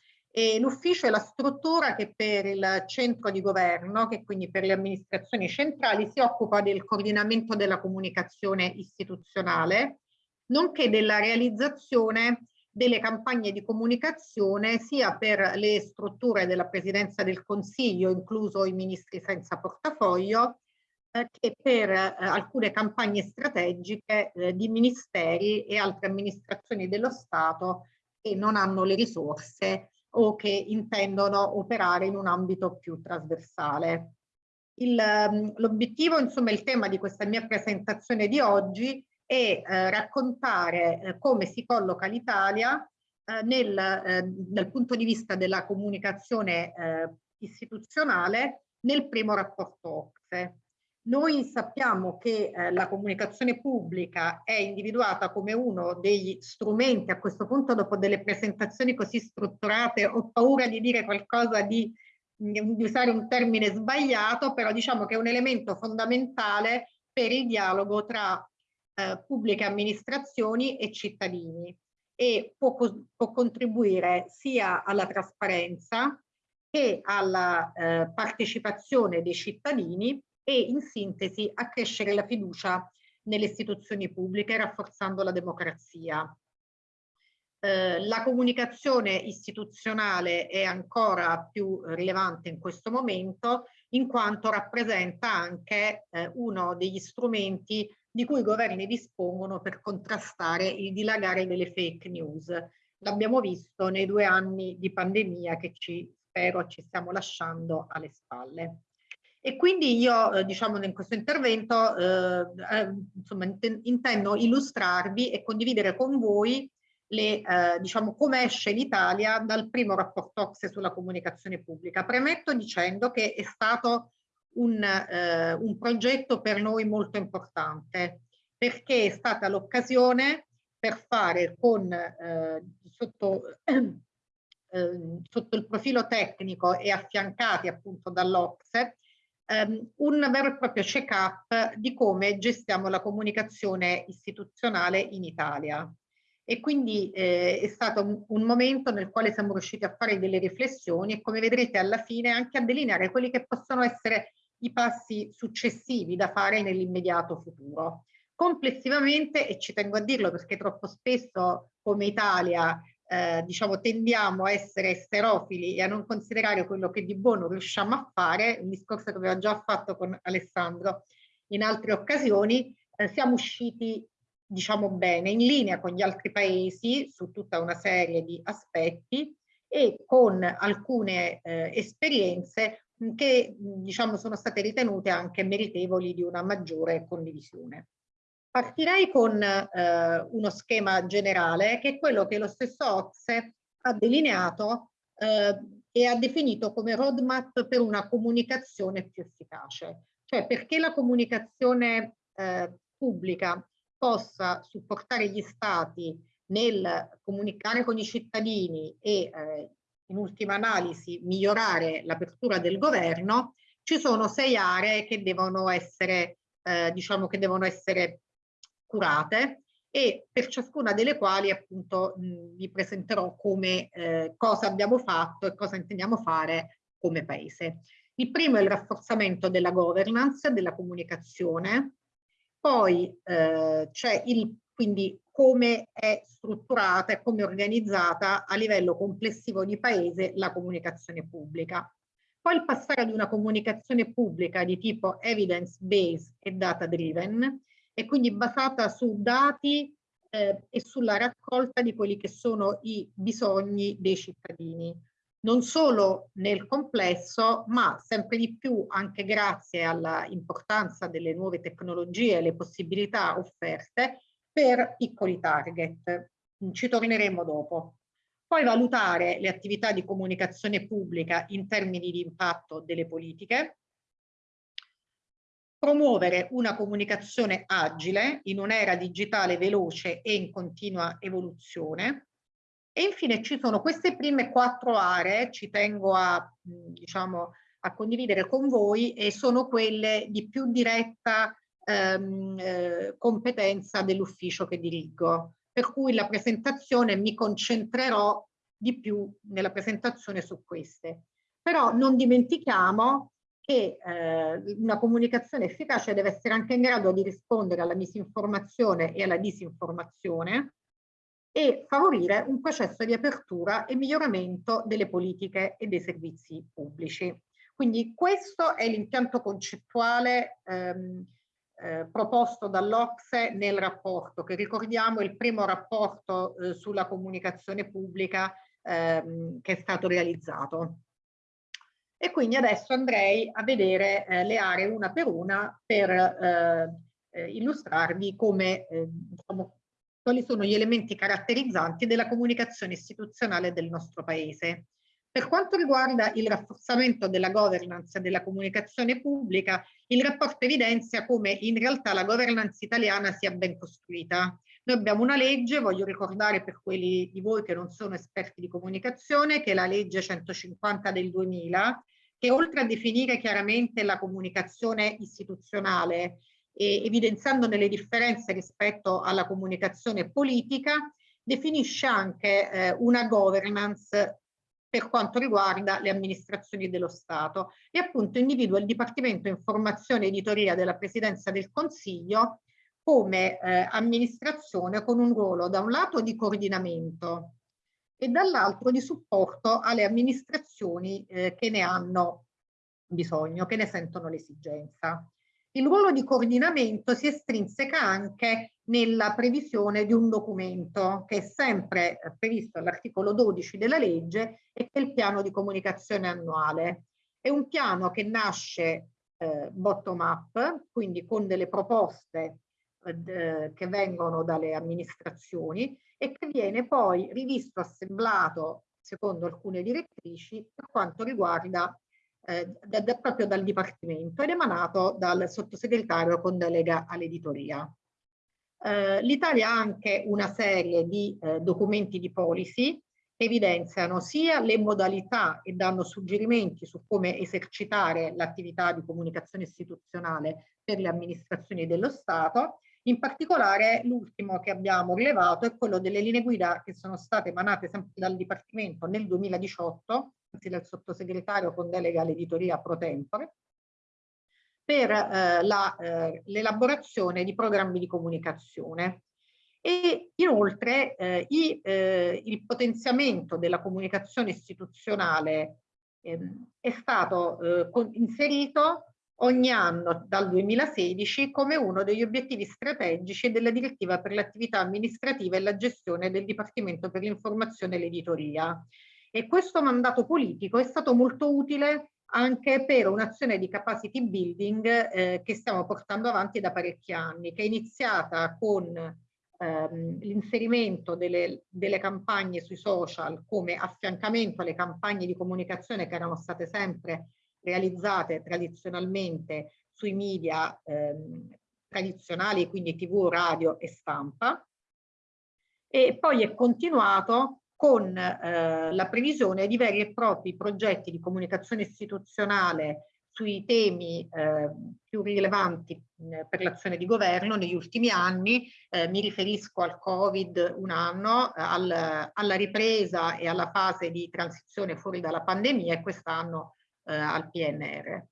L'ufficio è la struttura che per il centro di governo, che quindi per le amministrazioni centrali, si occupa del coordinamento della comunicazione istituzionale, nonché della realizzazione delle campagne di comunicazione sia per le strutture della Presidenza del Consiglio, incluso i ministri senza portafoglio, eh, che per eh, alcune campagne strategiche eh, di ministeri e altre amministrazioni dello Stato che non hanno le risorse o che intendono operare in un ambito più trasversale. Ehm, l'obiettivo, insomma, il tema di questa mia presentazione di oggi è eh, raccontare eh, come si colloca l'Italia eh, nel, eh, dal punto di vista della comunicazione eh, istituzionale nel primo rapporto OCSE. Noi sappiamo che la comunicazione pubblica è individuata come uno degli strumenti, a questo punto dopo delle presentazioni così strutturate ho paura di dire qualcosa di, di usare un termine sbagliato, però diciamo che è un elemento fondamentale per il dialogo tra eh, pubbliche amministrazioni e cittadini e può, può contribuire sia alla trasparenza che alla eh, partecipazione dei cittadini e in sintesi accrescere la fiducia nelle istituzioni pubbliche rafforzando la democrazia. Eh, la comunicazione istituzionale è ancora più rilevante in questo momento in quanto rappresenta anche eh, uno degli strumenti di cui i governi dispongono per contrastare il dilagare delle fake news. L'abbiamo visto nei due anni di pandemia che ci spero ci stiamo lasciando alle spalle. E quindi io, eh, diciamo, in questo intervento, eh, eh, insomma, intendo illustrarvi e condividere con voi le, eh, diciamo, come esce l'Italia dal primo rapporto OXE sulla comunicazione pubblica. Premetto dicendo che è stato un, eh, un progetto per noi molto importante, perché è stata l'occasione per fare con, eh, sotto, <clears throat> sotto il profilo tecnico e affiancati appunto dall'Ocse, um, un vero e proprio check-up di come gestiamo la comunicazione istituzionale in Italia. E quindi eh, è stato un, un, momento nel quale siamo riusciti a fare delle riflessioni e come vedrete alla fine anche a delineare quelli che possono essere i passi successivi da fare nell'immediato futuro. Complessivamente, e ci tengo a dirlo perché troppo spesso come Italia eh, diciamo, tendiamo a essere esterofili e a non considerare quello che di buono riusciamo a fare, un discorso che avevo già fatto con Alessandro in altre occasioni, eh, siamo usciti diciamo bene, in linea con gli altri paesi su tutta una serie di aspetti e con alcune eh, esperienze che diciamo sono state ritenute anche meritevoli di una maggiore condivisione. Partirei con eh, uno schema generale che è quello che lo stesso OXE ha delineato eh, e ha definito come roadmap per una comunicazione più efficace. Cioè perché la comunicazione eh, pubblica possa supportare gli stati nel comunicare con i cittadini e eh, in ultima analisi migliorare l'apertura del governo, ci sono sei aree che devono essere, eh, diciamo che devono essere curate e per ciascuna delle quali appunto vi presenterò come eh, cosa abbiamo fatto e cosa intendiamo fare come paese. Il primo è il rafforzamento della governance, della comunicazione, poi eh, c'è il quindi come è strutturata e come è organizzata a livello complessivo di paese la comunicazione pubblica. Poi il passare ad una comunicazione pubblica di tipo evidence based e data driven e quindi basata su dati eh, e sulla raccolta di quelli che sono i bisogni dei cittadini, non solo nel complesso, ma sempre di più anche grazie all'importanza delle nuove tecnologie e le possibilità offerte per piccoli target. Ci torneremo dopo. Poi valutare le attività di comunicazione pubblica in termini di impatto delle politiche, promuovere una comunicazione agile in un'era digitale veloce e in continua evoluzione. E infine ci sono queste prime quattro aree, ci tengo a, diciamo, a condividere con voi, e sono quelle di più diretta ehm, eh, competenza dell'ufficio che dirigo. Per cui la presentazione mi concentrerò di più nella presentazione su queste. Però non dimentichiamo che eh, una comunicazione efficace deve essere anche in grado di rispondere alla misinformazione e alla disinformazione e favorire un processo di apertura e miglioramento delle politiche e dei servizi pubblici. Quindi questo è l'impianto concettuale ehm, eh, proposto dall'Ocse nel rapporto, che ricordiamo è il primo rapporto eh, sulla comunicazione pubblica ehm, che è stato realizzato. E quindi adesso andrei a vedere eh, le aree una per una per eh, eh, illustrarvi come, eh, diciamo, quali sono gli elementi caratterizzanti della comunicazione istituzionale del nostro Paese. Per quanto riguarda il rafforzamento della governance della comunicazione pubblica, il rapporto evidenzia come in realtà la governance italiana sia ben costruita. Noi abbiamo una legge, voglio ricordare per quelli di voi che non sono esperti di comunicazione, che è la legge 150 del 2000, che oltre a definire chiaramente la comunicazione istituzionale, e evidenziandone le differenze rispetto alla comunicazione politica, definisce anche eh, una governance per quanto riguarda le amministrazioni dello Stato e appunto individua il Dipartimento Informazione e Editoria della Presidenza del Consiglio come eh, amministrazione con un ruolo da un lato di coordinamento e dall'altro di supporto alle amministrazioni eh, che ne hanno bisogno, che ne sentono l'esigenza. Il ruolo di coordinamento si estrinseca anche nella previsione di un documento che è sempre previsto all'articolo 12 della legge e che è il piano di comunicazione annuale. È un piano che nasce eh, bottom up, quindi con delle proposte eh, che vengono dalle amministrazioni e che viene poi rivisto, assemblato secondo alcune direttrici per quanto riguarda eh, da, da, proprio dal Dipartimento ed emanato dal sottosegretario con delega all'editoria. Eh, L'Italia ha anche una serie di eh, documenti di policy che evidenziano sia le modalità e danno suggerimenti su come esercitare l'attività di comunicazione istituzionale per le amministrazioni dello Stato, in particolare l'ultimo che abbiamo rilevato è quello delle linee guida che sono state emanate sempre dal Dipartimento nel 2018, anzi dal sottosegretario con delega all'editoria pro tempore, per eh, l'elaborazione eh, di programmi di comunicazione. E inoltre eh, i, eh, il potenziamento della comunicazione istituzionale ehm, è stato eh, inserito ogni anno dal 2016 come uno degli obiettivi strategici della direttiva per l'attività amministrativa e la gestione del Dipartimento per l'informazione e l'editoria. E questo mandato politico è stato molto utile anche per un'azione di capacity building eh, che stiamo portando avanti da parecchi anni, che è iniziata con ehm, l'inserimento delle, delle campagne sui social come affiancamento alle campagne di comunicazione che erano state sempre realizzate tradizionalmente sui media ehm, tradizionali, quindi tv, radio e stampa. E poi è continuato con eh, la previsione di veri e propri progetti di comunicazione istituzionale sui temi eh, più rilevanti eh, per l'azione di governo negli ultimi anni, eh, mi riferisco al Covid un anno, al, alla ripresa e alla fase di transizione fuori dalla pandemia e quest'anno eh, al PNR.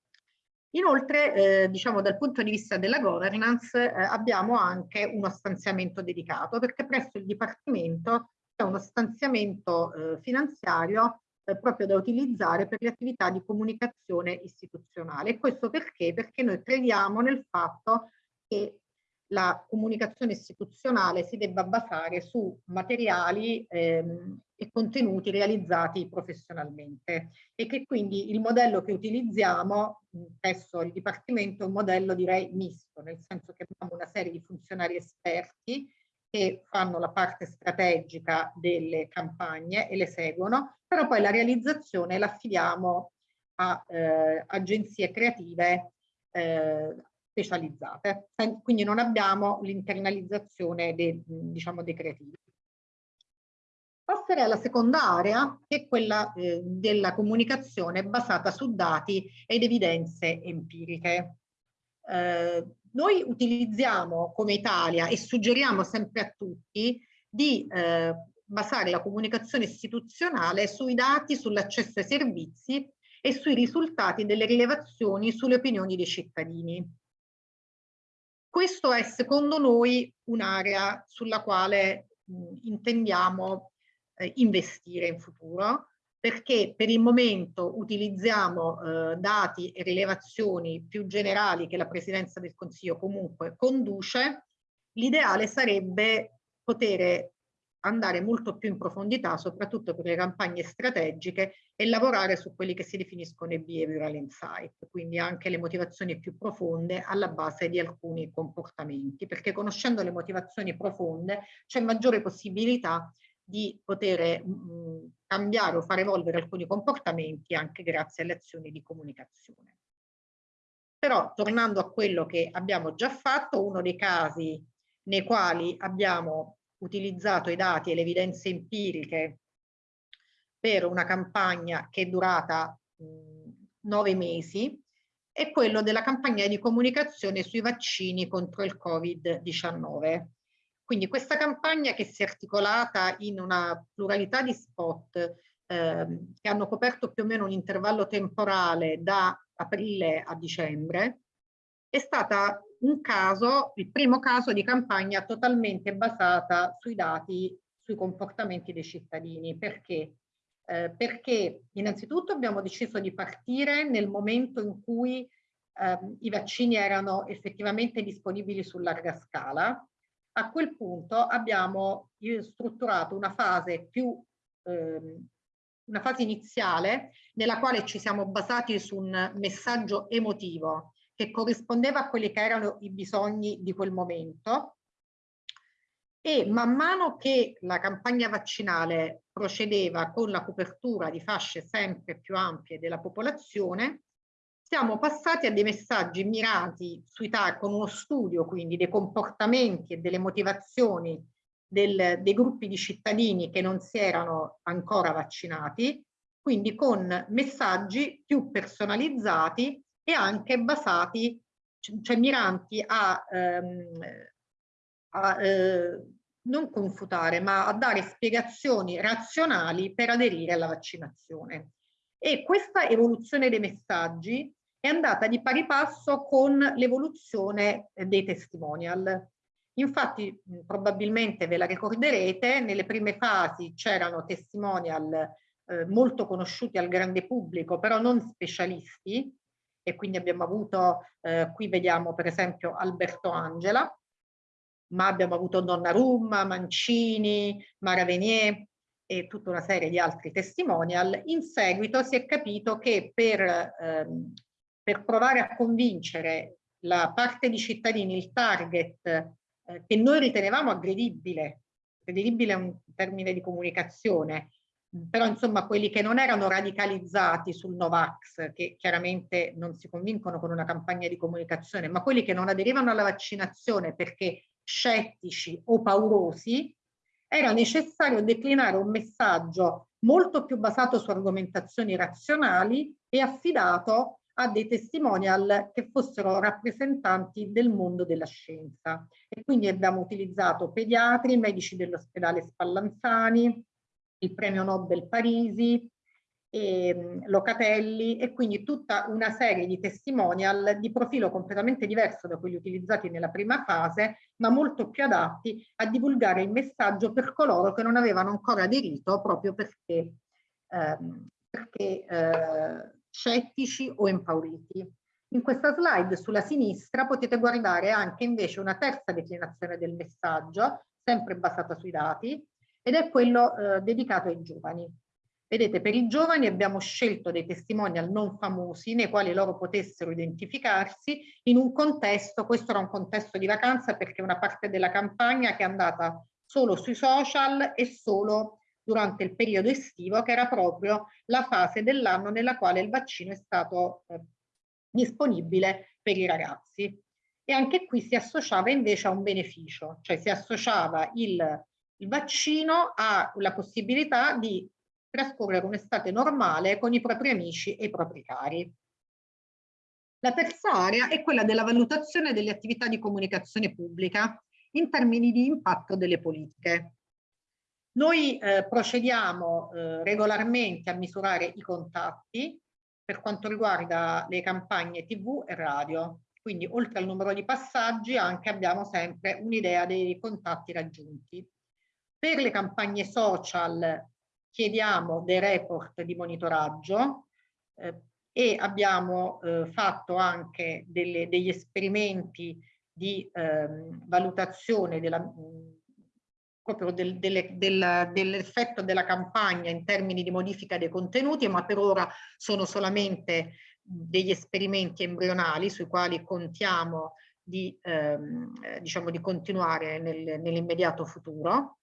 Inoltre, eh, diciamo dal punto di vista della governance, eh, abbiamo anche uno stanziamento dedicato perché presso il Dipartimento c'è uno stanziamento eh, finanziario eh, proprio da utilizzare per le attività di comunicazione istituzionale. E questo perché? Perché noi crediamo nel fatto che la comunicazione istituzionale si debba basare su materiali ehm, e contenuti realizzati professionalmente e che quindi il modello che utilizziamo presso il Dipartimento è un modello direi misto, nel senso che abbiamo una serie di funzionari esperti che fanno la parte strategica delle campagne e le seguono, però poi la realizzazione la affidiamo a eh, agenzie creative eh, specializzate, quindi non abbiamo l'internalizzazione dei, diciamo, dei creativi. Passerei alla seconda area, che è quella eh, della comunicazione basata su dati ed evidenze empiriche. Eh, noi utilizziamo come Italia e suggeriamo sempre a tutti di eh, basare la comunicazione istituzionale sui dati, sull'accesso ai servizi e sui risultati delle rilevazioni sulle opinioni dei cittadini. Questo è secondo noi un'area sulla quale mh, intendiamo eh, investire in futuro perché per il momento utilizziamo eh, dati e rilevazioni più generali che la Presidenza del Consiglio comunque conduce, l'ideale sarebbe poter andare molto più in profondità, soprattutto per le campagne strategiche e lavorare su quelli che si definiscono i behavioral insight, quindi anche le motivazioni più profonde alla base di alcuni comportamenti, perché conoscendo le motivazioni profonde c'è maggiore possibilità di poter mh, mm, cambiare o far evolvere alcuni comportamenti anche grazie alle azioni di comunicazione. Però tornando a quello che abbiamo già fatto, uno dei casi nei quali abbiamo utilizzato i dati e le evidenze empiriche per una campagna che è durata mh, nove mesi è quello della campagna di comunicazione sui vaccini contro il Covid-19 quindi questa campagna che si è articolata in una pluralità di spot ehm, che hanno coperto più o meno un intervallo temporale da aprile a dicembre, è stata un caso, il primo caso di campagna totalmente basata sui dati, sui comportamenti dei cittadini. Perché? Eh, perché innanzitutto abbiamo deciso di partire nel momento in cui eh, i vaccini erano effettivamente disponibili su larga scala a quel punto abbiamo strutturato una fase più ehm, una fase iniziale nella quale ci siamo basati su un messaggio emotivo che corrispondeva a quelli che erano i bisogni di quel momento. E man mano che la campagna vaccinale procedeva con la copertura di fasce sempre più ampie della popolazione, siamo passati a dei messaggi mirati sui con uno studio quindi dei comportamenti e delle motivazioni del, dei gruppi di cittadini che non si erano ancora vaccinati, quindi con messaggi più personalizzati e anche basati, cioè miranti a, ehm, a eh, non confutare, ma a dare spiegazioni razionali per aderire alla vaccinazione. E questa evoluzione dei messaggi è andata di pari passo con l'evoluzione dei testimonial. Infatti probabilmente ve la ricorderete, nelle prime fasi c'erano testimonial eh, molto conosciuti al grande pubblico, però non specialisti, e quindi abbiamo avuto, eh, qui vediamo per esempio Alberto Angela, ma abbiamo avuto Donnarumma, Mancini, Mara Venier, e tutta una serie di altri testimonial, in seguito si è capito che per, ehm, per provare a convincere la parte di cittadini, il target eh, che noi ritenevamo aggredibile, aggredibile è un termine di comunicazione, però insomma quelli che non erano radicalizzati sul Novax, che chiaramente non si convincono con una campagna di comunicazione, ma quelli che non aderivano alla vaccinazione perché scettici o paurosi, era necessario declinare un messaggio molto più basato su argomentazioni razionali e affidato a dei testimonial che fossero rappresentanti del mondo della scienza. E quindi abbiamo utilizzato pediatri, medici dell'ospedale Spallanzani, il premio Nobel Parisi, e, ehm, Locatelli e quindi tutta una serie di testimonial di profilo completamente diverso da quelli utilizzati nella prima fase, ma molto più adatti a divulgare il messaggio per coloro che non avevano ancora aderito proprio perché, ehm, perché eh, scettici o impauriti. In questa slide sulla sinistra potete guardare anche invece una terza declinazione del messaggio, sempre basata sui dati, ed è quello eh, dedicato ai giovani. Vedete, per i giovani abbiamo scelto dei testimonial non famosi nei quali loro potessero identificarsi in un contesto, questo era un contesto di vacanza perché una parte della campagna che è andata solo sui social e solo durante il periodo estivo, che era proprio la fase dell'anno nella quale il vaccino è stato eh, disponibile per i ragazzi. E anche qui si associava invece a un beneficio, cioè si associava il il vaccino ha la possibilità di trascorrere un'estate normale con i propri amici e i propri cari. La terza area è quella della valutazione delle attività di comunicazione pubblica in termini di impatto delle politiche. Noi eh, procediamo eh, regolarmente a misurare i contatti per quanto riguarda le campagne tv e radio. Quindi oltre al numero di passaggi anche abbiamo sempre un'idea dei contatti raggiunti. Per le campagne social chiediamo dei report di monitoraggio eh, e abbiamo eh, fatto anche delle, degli esperimenti di eh, valutazione della, proprio del, delle, del, dell'effetto della campagna in termini di modifica dei contenuti, ma per ora sono solamente degli esperimenti embrionali sui quali contiamo di, ehm, diciamo, di continuare nel, nell'immediato futuro.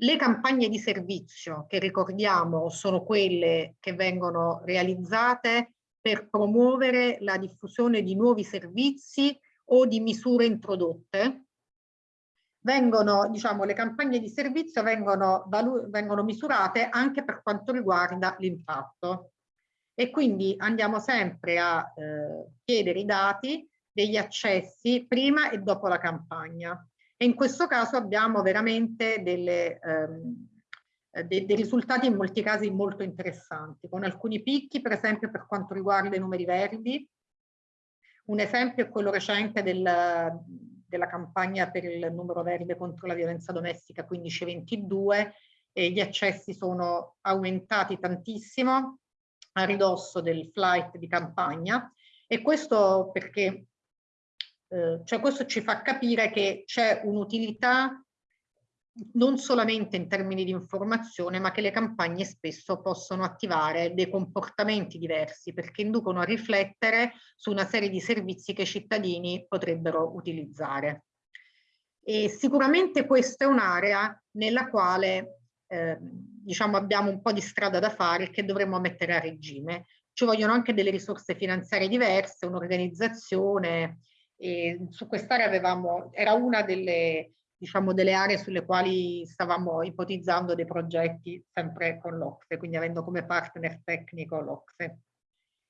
Le campagne di servizio, che ricordiamo sono quelle che vengono realizzate per promuovere la diffusione di nuovi servizi o di misure introdotte, vengono, diciamo, le campagne di servizio vengono, vengono misurate anche per quanto riguarda l'impatto. E quindi andiamo sempre a eh, chiedere i dati degli accessi prima e dopo la campagna e in questo caso abbiamo veramente delle, ehm, dei, dei risultati in molti casi molto interessanti, con alcuni picchi per esempio per quanto riguarda i numeri verdi. Un esempio è quello recente del, della campagna per il numero verde contro la violenza domestica 1522 e gli accessi sono aumentati tantissimo a ridosso del flight di campagna e questo perché eh, cioè questo ci fa capire che c'è un'utilità non solamente in termini di informazione, ma che le campagne spesso possono attivare dei comportamenti diversi perché inducono a riflettere su una serie di servizi che i cittadini potrebbero utilizzare. E sicuramente questa è un'area nella quale eh, diciamo abbiamo un po' di strada da fare che dovremmo mettere a regime. Ci vogliono anche delle risorse finanziarie diverse, un'organizzazione, e su quest'area avevamo, era una delle, diciamo, delle aree sulle quali stavamo ipotizzando dei progetti sempre con l'Ocse, quindi avendo come partner tecnico l'Ocse.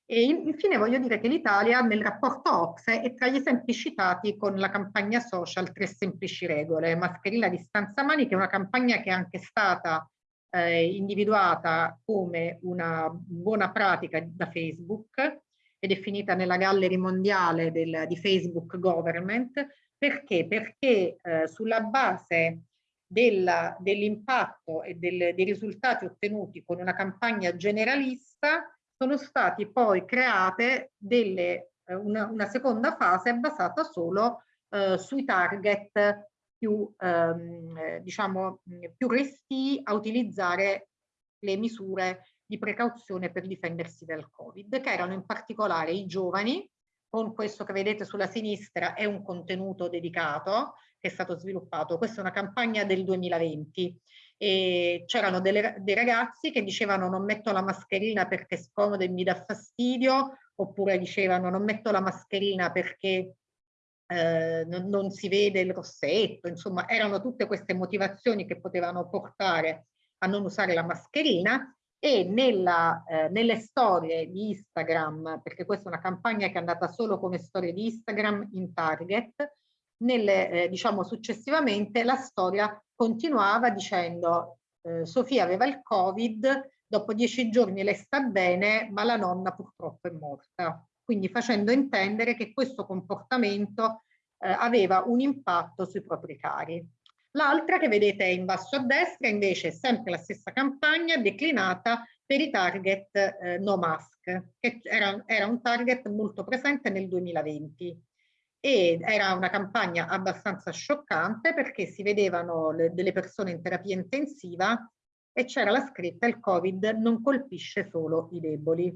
E infine voglio dire che l'Italia nel rapporto OXE è tra gli esempi citati con la campagna social Tre semplici regole, mascherina distanza mani, che è una campagna che è anche stata eh, individuata come una buona pratica da Facebook è definita nella gallery mondiale del, di Facebook Government. Perché? Perché eh, sulla base dell'impatto e del, dei risultati ottenuti con una campagna generalista sono stati poi create delle, eh, una, una, seconda fase basata solo eh, sui target più, ehm, diciamo, più resti a utilizzare le misure di precauzione per difendersi dal Covid, che erano in particolare i giovani, con questo che vedete sulla sinistra è un contenuto dedicato che è stato sviluppato. Questa è una campagna del 2020 e c'erano dei ragazzi che dicevano non metto la mascherina perché è scomodo e mi dà fastidio, oppure dicevano non metto la mascherina perché eh, non, non, si vede il rossetto, insomma erano tutte queste motivazioni che potevano portare a non usare la mascherina e nella, eh, nelle storie di Instagram, perché questa è una campagna che è andata solo come storie di Instagram in target, nelle, eh, diciamo successivamente la storia continuava dicendo eh, Sofia aveva il covid, dopo dieci giorni lei sta bene, ma la nonna purtroppo è morta. Quindi facendo intendere che questo comportamento eh, aveva un impatto sui propri cari. L'altra che vedete in basso a destra invece è sempre la stessa campagna declinata per i target eh, no mask, che era, era un target molto presente nel 2020 e era una campagna abbastanza scioccante perché si vedevano le, delle persone in terapia intensiva e c'era la scritta il covid non colpisce solo i deboli.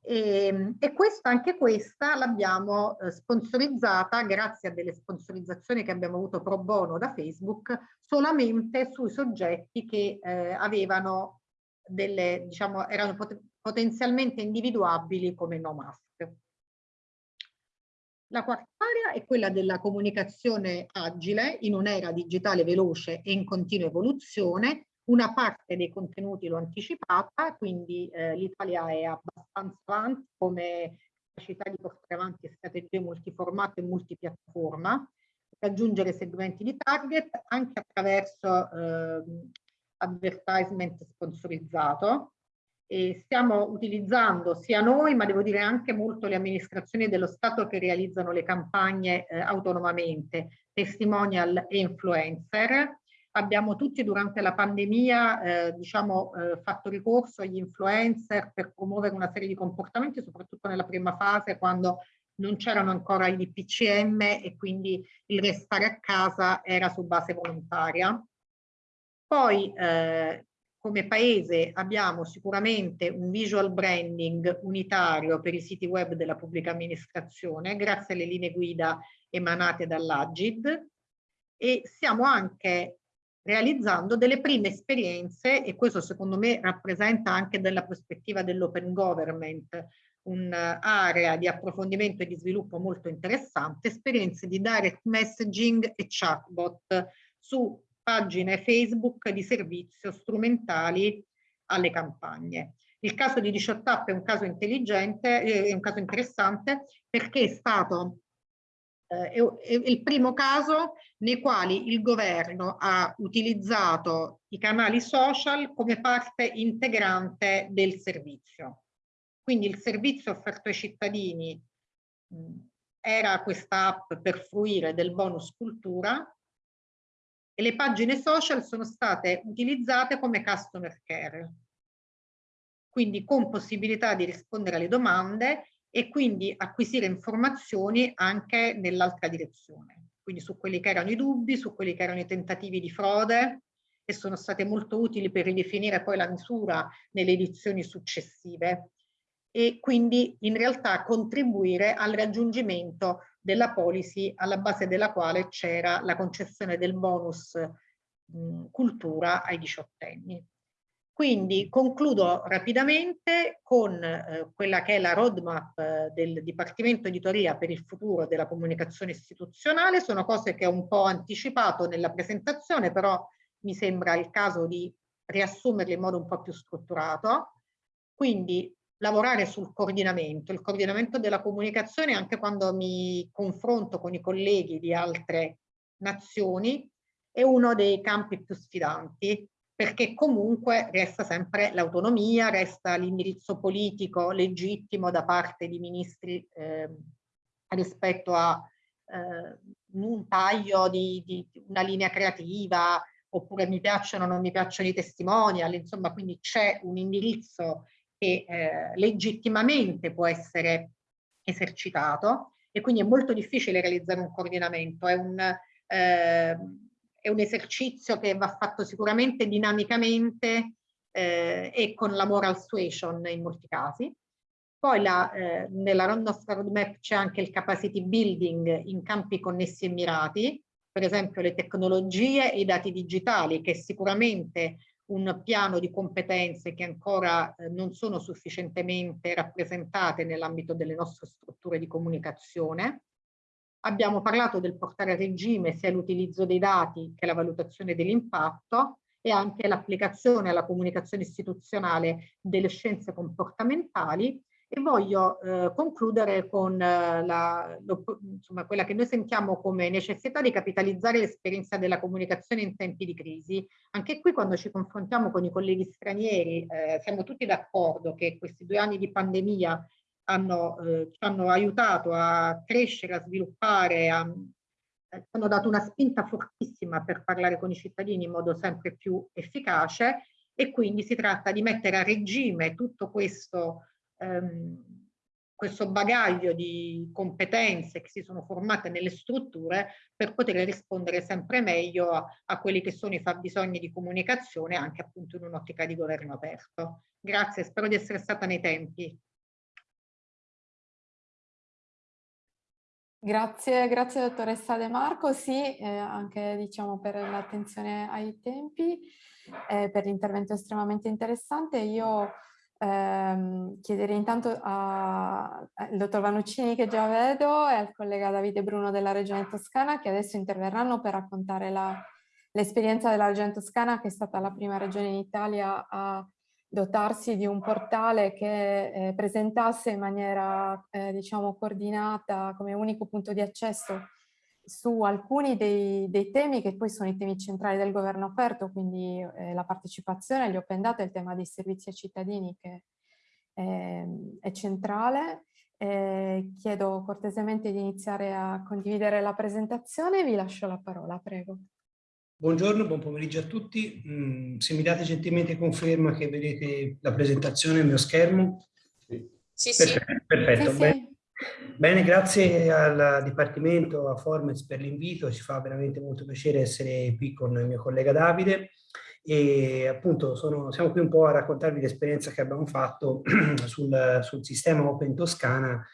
E, e questa, anche questa l'abbiamo eh, sponsorizzata grazie a delle sponsorizzazioni che abbiamo avuto pro bono da Facebook solamente sui soggetti che eh, avevano delle, diciamo, erano pot potenzialmente individuabili come no mask. La quarta area è quella della comunicazione agile in un'era digitale veloce e in continua evoluzione. Una parte dei contenuti l'ho anticipata, quindi eh, l'Italia è abbastanza avanti come capacità di portare avanti strategie multiformato e multipiattaforma, raggiungere segmenti di target anche attraverso eh, advertisement sponsorizzato e stiamo utilizzando sia noi, ma devo dire anche molto le amministrazioni dello Stato che realizzano le campagne eh, autonomamente, testimonial e influencer. Abbiamo tutti durante la pandemia eh, diciamo, eh, fatto ricorso agli influencer per promuovere una serie di comportamenti, soprattutto nella prima fase quando non c'erano ancora i DPCM e quindi il restare a casa era su base volontaria. Poi eh, come paese abbiamo sicuramente un visual branding unitario per i siti web della pubblica amministrazione grazie alle linee guida emanate dall'Agid e stiamo anche realizzando delle prime esperienze e questo secondo me rappresenta anche dalla prospettiva dell'open government un'area di approfondimento e di sviluppo molto interessante, esperienze di direct messaging e chatbot su pagine Facebook di servizio strumentali alle campagne. Il caso di 18 è un caso intelligente, eh, è un caso interessante perché è stato eh, è il primo caso nei quali il governo ha utilizzato i canali social come parte integrante del servizio. Quindi il servizio offerto ai cittadini mh, era questa app per fruire del bonus cultura e le pagine social sono state utilizzate come customer care, quindi con possibilità di rispondere alle domande e quindi acquisire informazioni anche nell'altra direzione, quindi su quelli che erano i dubbi, su quelli che erano i tentativi di frode e sono state molto utili per ridefinire poi la misura nelle edizioni successive e quindi in realtà contribuire al raggiungimento della policy alla base della quale c'era la concessione del bonus mh, cultura ai diciottenni. Quindi concludo rapidamente con eh, quella che è la roadmap eh, del Dipartimento Editoria per il futuro della comunicazione istituzionale. Sono cose che ho un po' anticipato nella presentazione, però mi sembra il caso di riassumerle in modo un po' più strutturato. Quindi lavorare sul coordinamento, il coordinamento della comunicazione anche quando mi confronto con i colleghi di altre nazioni è uno dei campi più sfidanti perché comunque resta sempre l'autonomia, resta l'indirizzo politico legittimo da parte di ministri eh, rispetto a eh, un taglio di, di, una linea creativa oppure mi piacciono o non mi piacciono i testimonial, insomma quindi c'è un indirizzo che eh, legittimamente può essere esercitato e quindi è molto difficile realizzare un coordinamento, è un, eh, è un esercizio che va fatto sicuramente dinamicamente eh, e con la moral suasion in molti casi. Poi la, eh, nella nostra roadmap c'è anche il capacity building in campi connessi e mirati, per esempio le tecnologie e i dati digitali, che è sicuramente un piano di competenze che ancora eh, non sono sufficientemente rappresentate nell'ambito delle nostre strutture di comunicazione. Abbiamo parlato del portare a regime sia l'utilizzo dei dati che la valutazione dell'impatto e anche l'applicazione alla comunicazione istituzionale delle scienze comportamentali e voglio eh, concludere con eh, la, lo, insomma, quella che noi sentiamo come necessità di capitalizzare l'esperienza della comunicazione in tempi di crisi. Anche qui quando ci confrontiamo con i colleghi stranieri eh, siamo tutti d'accordo che questi due anni di pandemia hanno, eh, ci hanno aiutato a crescere, a sviluppare, a, eh, hanno dato una spinta fortissima per parlare con i cittadini in modo sempre più efficace e quindi si tratta di mettere a regime tutto questo ehm, questo bagaglio di competenze che si sono formate nelle strutture per poter rispondere sempre meglio a, a quelli che sono i fabbisogni di comunicazione anche appunto in un'ottica di governo aperto. Grazie, spero di essere stata nei tempi. Grazie, grazie dottoressa De Marco, sì, eh, anche diciamo per l'attenzione ai tempi, eh, per l'intervento estremamente interessante. Io ehm, chiederei intanto al dottor Vanuccini che già vedo e al collega Davide Bruno della Regione Toscana che adesso interverranno per raccontare l'esperienza della Regione Toscana che è stata la prima regione in Italia a dotarsi di un portale che eh, presentasse in maniera eh, diciamo coordinata come unico punto di accesso su alcuni dei, dei, temi che poi sono i temi centrali del governo aperto, quindi eh, la partecipazione, gli open data e il tema dei servizi ai cittadini che è, è centrale. Eh, chiedo cortesemente di iniziare a condividere la presentazione, vi lascio la parola, prego. Buongiorno, buon pomeriggio a tutti. Mm, se mi date gentilmente conferma che vedete la presentazione nel mio schermo. Sì, sì. Perfetto, perfetto. Sì, sì. Bene, grazie al Dipartimento, a Formez per l'invito, ci fa veramente molto piacere essere qui con il mio collega Davide e appunto sono, siamo qui un po' a raccontarvi l'esperienza che abbiamo fatto <clears throat> sul, sul, sistema Open Toscana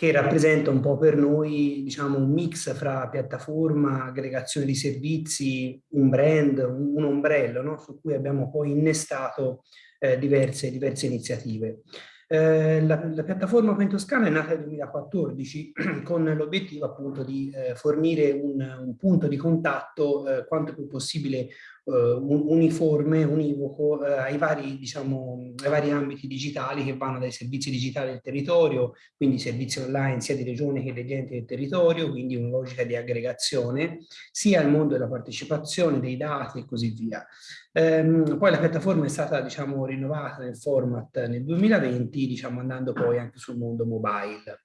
che rappresenta un po' per noi diciamo un mix fra piattaforma, aggregazione di servizi, un brand, un, ombrello no? su cui abbiamo poi innestato eh, diverse, diverse iniziative. Eh, la, la, piattaforma Open Toscana è nata nel 2014 <clears throat> con l'obiettivo appunto di eh, fornire un, un, punto di contatto eh, quanto più possibile uniforme, univoco eh, ai, vari, diciamo, ai vari ambiti digitali che vanno dai servizi digitali del territorio, quindi servizi online sia di regione che degli enti del territorio, quindi una logica di aggregazione, sia al mondo della partecipazione, dei dati e così via. Ehm, poi la piattaforma è stata diciamo, rinnovata nel format nel 2020, diciamo, andando poi anche sul mondo mobile.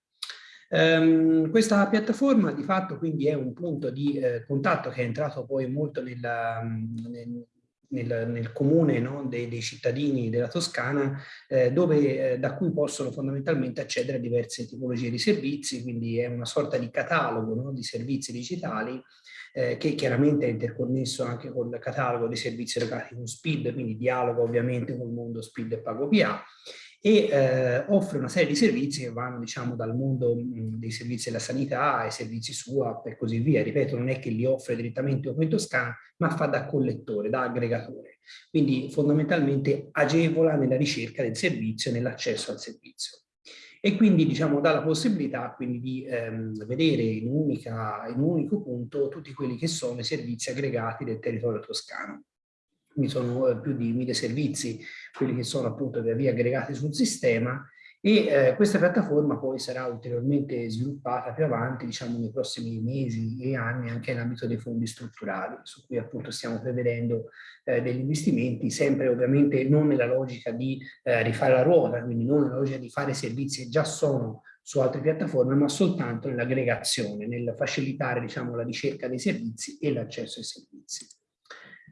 Um, questa piattaforma di fatto quindi è un punto di eh, contatto che è entrato poi molto nella, nel, nel, nel, comune no, dei, dei, cittadini della Toscana, eh, dove, eh, da cui possono fondamentalmente accedere a diverse tipologie di servizi, quindi è una sorta di catalogo no, di servizi digitali eh, che chiaramente è interconnesso anche col catalogo dei servizi legati con SPID, quindi dialoga ovviamente col mondo SPID e PagoPA, e eh, offre una serie di servizi che vanno diciamo dal mondo mh, dei servizi della sanità ai servizi SUAP e così via. Ripeto, non è che li offre direttamente Open Toscana, ma fa da collettore, da aggregatore. Quindi fondamentalmente agevola nella ricerca del servizio nell'accesso al servizio. E quindi diciamo dà la possibilità quindi di ehm, vedere in, unica, in un unico punto tutti quelli che sono i servizi aggregati del territorio toscano quindi sono eh, più di mille servizi, quelli che sono appunto via via aggregati sul sistema e eh, questa piattaforma poi sarà ulteriormente sviluppata più avanti, diciamo nei prossimi mesi e anni anche nell'ambito dei fondi strutturali, su cui appunto stiamo prevedendo eh, degli investimenti, sempre ovviamente non nella logica di eh, rifare la ruota, quindi non nella logica di fare servizi che già sono su altre piattaforme, ma soltanto nell'aggregazione, nel facilitare diciamo, la ricerca dei servizi e l'accesso ai servizi.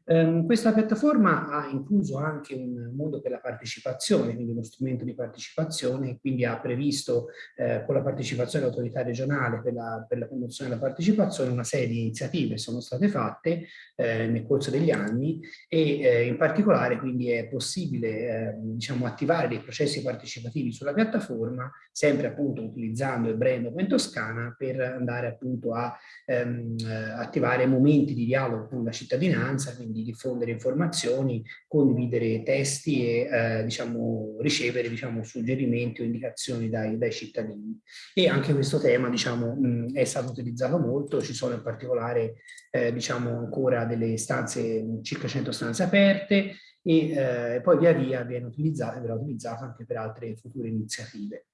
Um, questa piattaforma ha incluso anche un mondo per la partecipazione, quindi uno strumento di partecipazione, quindi ha previsto eh, con la partecipazione dell'autorità regionale per la, per la, promozione della partecipazione una serie di iniziative sono state fatte eh, nel corso degli anni e eh, in particolare quindi è possibile eh, diciamo, attivare dei processi partecipativi sulla piattaforma, sempre appunto utilizzando il brand Open Toscana per andare appunto a ehm, eh, attivare momenti di dialogo con la cittadinanza, quindi di diffondere informazioni, condividere testi e eh, diciamo, ricevere diciamo, suggerimenti o indicazioni dai, dai, cittadini. E anche questo tema diciamo, mh, è stato utilizzato molto, ci sono in particolare eh, diciamo, ancora delle stanze, circa 100 stanze aperte e eh, poi via via viene utilizzato, verrà utilizzato anche per altre future iniziative.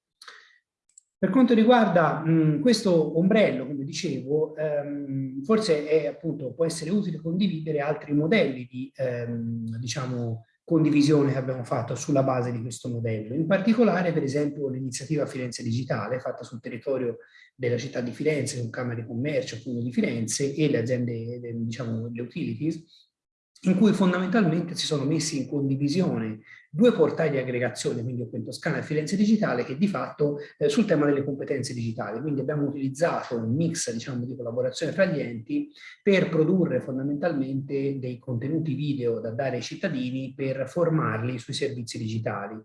Per quanto riguarda mh, questo ombrello, come dicevo, ehm, forse è, appunto, può essere utile condividere altri modelli di ehm, diciamo, condivisione che abbiamo fatto sulla base di questo modello. In particolare, per esempio, l'iniziativa Firenze Digitale, fatta sul territorio della città di Firenze, con Camera di Commercio, appunto di Firenze, e le aziende, diciamo, le utilities, in cui fondamentalmente si sono messi in condivisione due portali di aggregazione, quindi Open Toscana e Firenze Digitale, che di fatto eh, sul tema delle competenze digitali. Quindi abbiamo utilizzato un mix diciamo, di collaborazione fra gli enti per produrre fondamentalmente dei contenuti video da dare ai cittadini per formarli sui servizi digitali.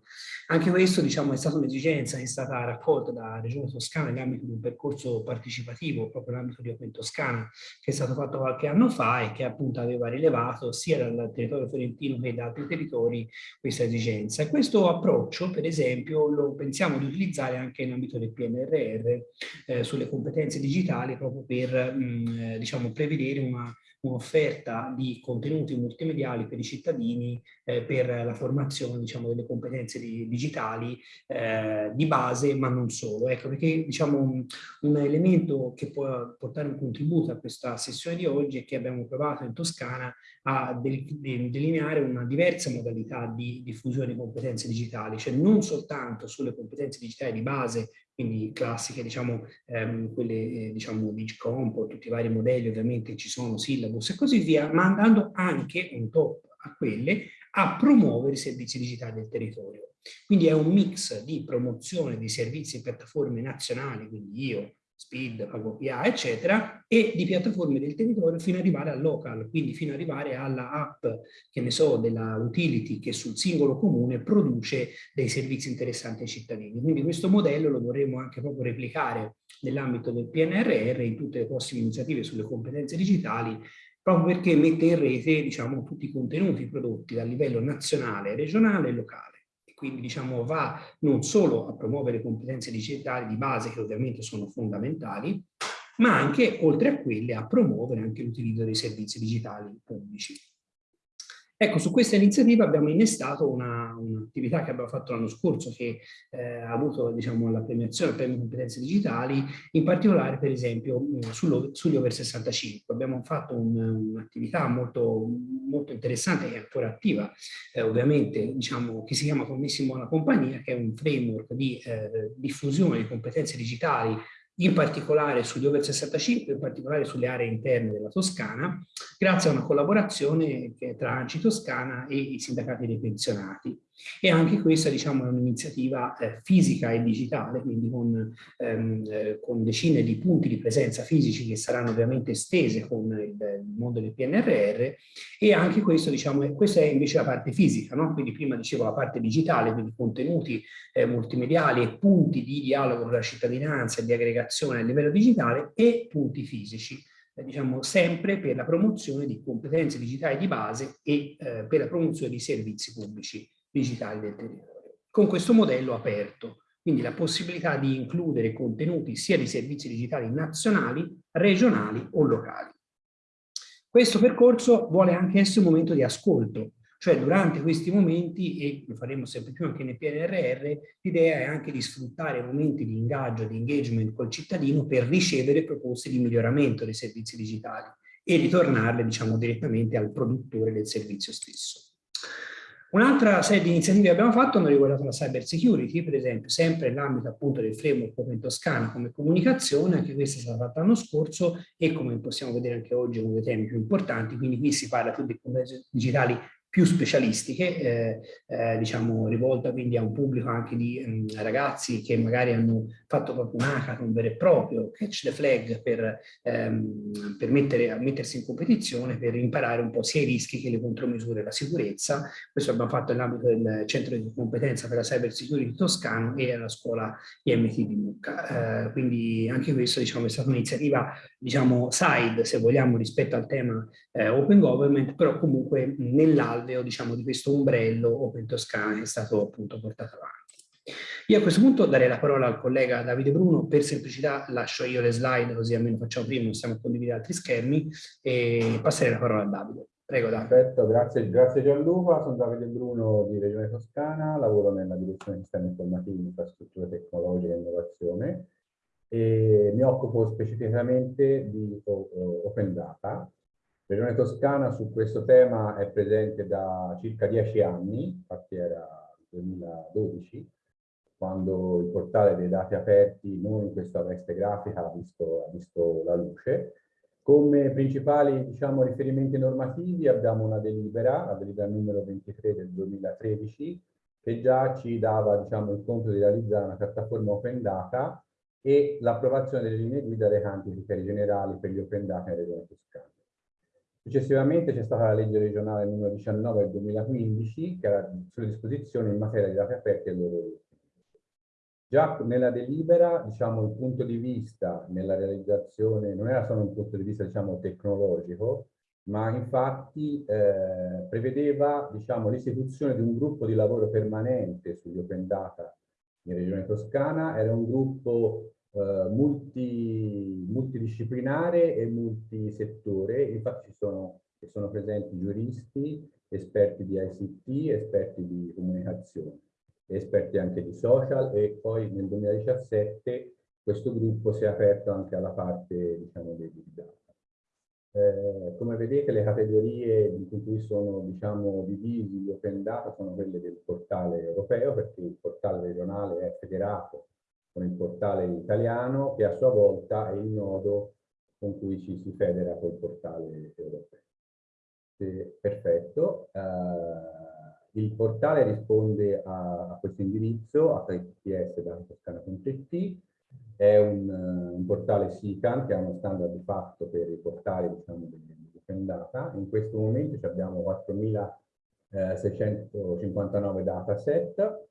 Anche questo diciamo, è stata un'esigenza che è stata raccolta da Regione Toscana nell'ambito di un percorso partecipativo, proprio nell'ambito di Open Toscana, che è stato fatto qualche anno fa e che appunto aveva rilevato sia dal territorio fiorentino che da altri territori questa esigenza esigenza. E questo approccio, per esempio, lo pensiamo di utilizzare anche in ambito del PNRR eh, sulle competenze digitali proprio per mh, eh, diciamo, prevedere una un'offerta di contenuti multimediali per i cittadini eh, per la formazione diciamo, delle competenze di, digitali eh, di base, ma non solo. Ecco, perché diciamo, un, un, elemento che può portare un contributo a questa sessione di oggi è che abbiamo provato in Toscana a delineare una diversa modalità di diffusione di competenze digitali, cioè non soltanto sulle competenze digitali di base quindi classiche, diciamo, ehm, quelle, eh, diciamo, Digicomp, tutti i vari modelli, ovviamente ci sono syllabus e così via, ma andando anche un top a quelle a promuovere i servizi digitali del territorio. Quindi è un mix di promozione di servizi e piattaforme nazionali, quindi io, Speed, PagoPA, eccetera, e di piattaforme del territorio fino ad arrivare al local, quindi fino ad arrivare alla app, che ne so, della utility che sul singolo comune produce dei servizi interessanti ai cittadini. Quindi questo modello lo dovremo anche proprio replicare nell'ambito del PNRR in tutte le prossime iniziative sulle competenze digitali, proprio perché mette in rete diciamo, tutti i contenuti prodotti dal livello nazionale, regionale e locale quindi diciamo va non solo a promuovere competenze digitali di base che ovviamente sono fondamentali, ma anche oltre a quelle a promuovere anche l'utilizzo dei servizi digitali pubblici. Ecco, su questa iniziativa abbiamo innestato un'attività un che abbiamo fatto l'anno scorso che eh, ha avuto diciamo, la premiazione del premio competenze digitali, in particolare per esempio sullo, sugli over 65. Abbiamo fatto un'attività un molto, molto interessante che è ancora attiva, eh, ovviamente diciamo, che si chiama Commissimo alla Compagnia, che è un framework di eh, diffusione di competenze digitali in particolare sugli over 65, in particolare sulle aree interne della Toscana, grazie a una collaborazione tra ANCI Toscana e i sindacati dei pensionati. E anche questa diciamo, è un'iniziativa eh, fisica e digitale, quindi con, ehm, eh, con, decine di punti di presenza fisici che saranno ovviamente estese con il, il mondo del PNRR e anche questo, diciamo, è, questa è invece la parte fisica, no? quindi prima dicevo la parte digitale, quindi contenuti eh, multimediali e punti di dialogo con la cittadinanza e di aggregazione a livello digitale e punti fisici eh, diciamo sempre per la promozione di competenze digitali di base e eh, per la promozione di servizi pubblici digitali del territorio. Con questo modello aperto, quindi la possibilità di includere contenuti sia di servizi digitali nazionali, regionali o locali. Questo percorso vuole anche essere un momento di ascolto, cioè durante questi momenti, e lo faremo sempre più anche nel PNRR, l'idea è anche di sfruttare momenti di ingaggio, di engagement col cittadino per ricevere proposte di miglioramento dei servizi digitali e ritornarle diciamo direttamente al produttore del servizio stesso. Un'altra serie di iniziative che abbiamo fatto hanno riguardato la cyber security, per esempio, sempre nell'ambito appunto del framework Open Toscana come comunicazione, anche questa è stata fatta l'anno scorso e come possiamo vedere anche oggi è uno dei temi più importanti, quindi qui si parla più di competenze digitali più specialistiche, eh, eh, diciamo rivolta quindi a un pubblico anche di mh, ragazzi che magari hanno fatto proprio un hackathon vero e proprio, catch the flag, per, ehm, per mettere, mettersi in competizione, per imparare un po' sia i rischi che le contromisure, la sicurezza. Questo abbiamo fatto nell'ambito del centro di competenza per la cyber security toscano e alla scuola IMT di Lucca. Eh, quindi anche questo diciamo, è stata un'iniziativa diciamo, side, se vogliamo, rispetto al tema eh, open government, però comunque nell'alveo diciamo, di questo ombrello Open Toscana è stato appunto portato avanti. Io a questo punto darei la parola al collega Davide Bruno, per semplicità lascio io le slide così almeno facciamo prima, non stiamo a condividere altri schermi e passerei la parola a Davide. Prego Davide. Perfetto, grazie, grazie Gianluca, sono Davide Bruno di Regione Toscana, lavoro nella direzione sistemi informativi, infrastrutture tecnologiche e innovazione e mi occupo specificamente di Open Data, Regione Toscana su questo tema è presente da circa dieci anni, infatti era 2012, quando il portale dei dati aperti, non in questa veste grafica, ha visto, ha visto la luce. Come principali diciamo, riferimenti normativi abbiamo una delibera, la delibera numero 23 del 2013, che già ci dava diciamo, il compito di realizzare una piattaforma open data e l'approvazione delle linee guida recanti criteri generali per gli open data in Regione Toscana. Successivamente c'è stata la legge regionale numero 19 del 2015 che era sulle disposizioni in materia di dati aperti e loro Già nella delibera, diciamo, il punto di vista nella realizzazione non era solo un punto di vista, diciamo, tecnologico, ma infatti eh, prevedeva, diciamo, l'istituzione di un gruppo di lavoro permanente sugli open data in Regione Toscana. Era un gruppo eh, multi, multidisciplinare e multisettore, infatti ci sono, sono presenti giuristi, esperti di ICT, esperti di comunicazione, esperti anche di social e poi nel 2017 questo gruppo si è aperto anche alla parte diciamo, dei big data. Eh, come vedete le categorie in cui sono diciamo, divisi gli open data sono quelle del portale europeo perché il portale regionale è federato con il portale italiano che a sua volta è il nodo con cui ci si federa col portale europeo. E, perfetto. Uh, il portale risponde a, a questo indirizzo https.toscana.it è un, un, portale SICAN che ha uno standard di fatto per i portali diciamo, di open data. In questo momento abbiamo 4.659 dataset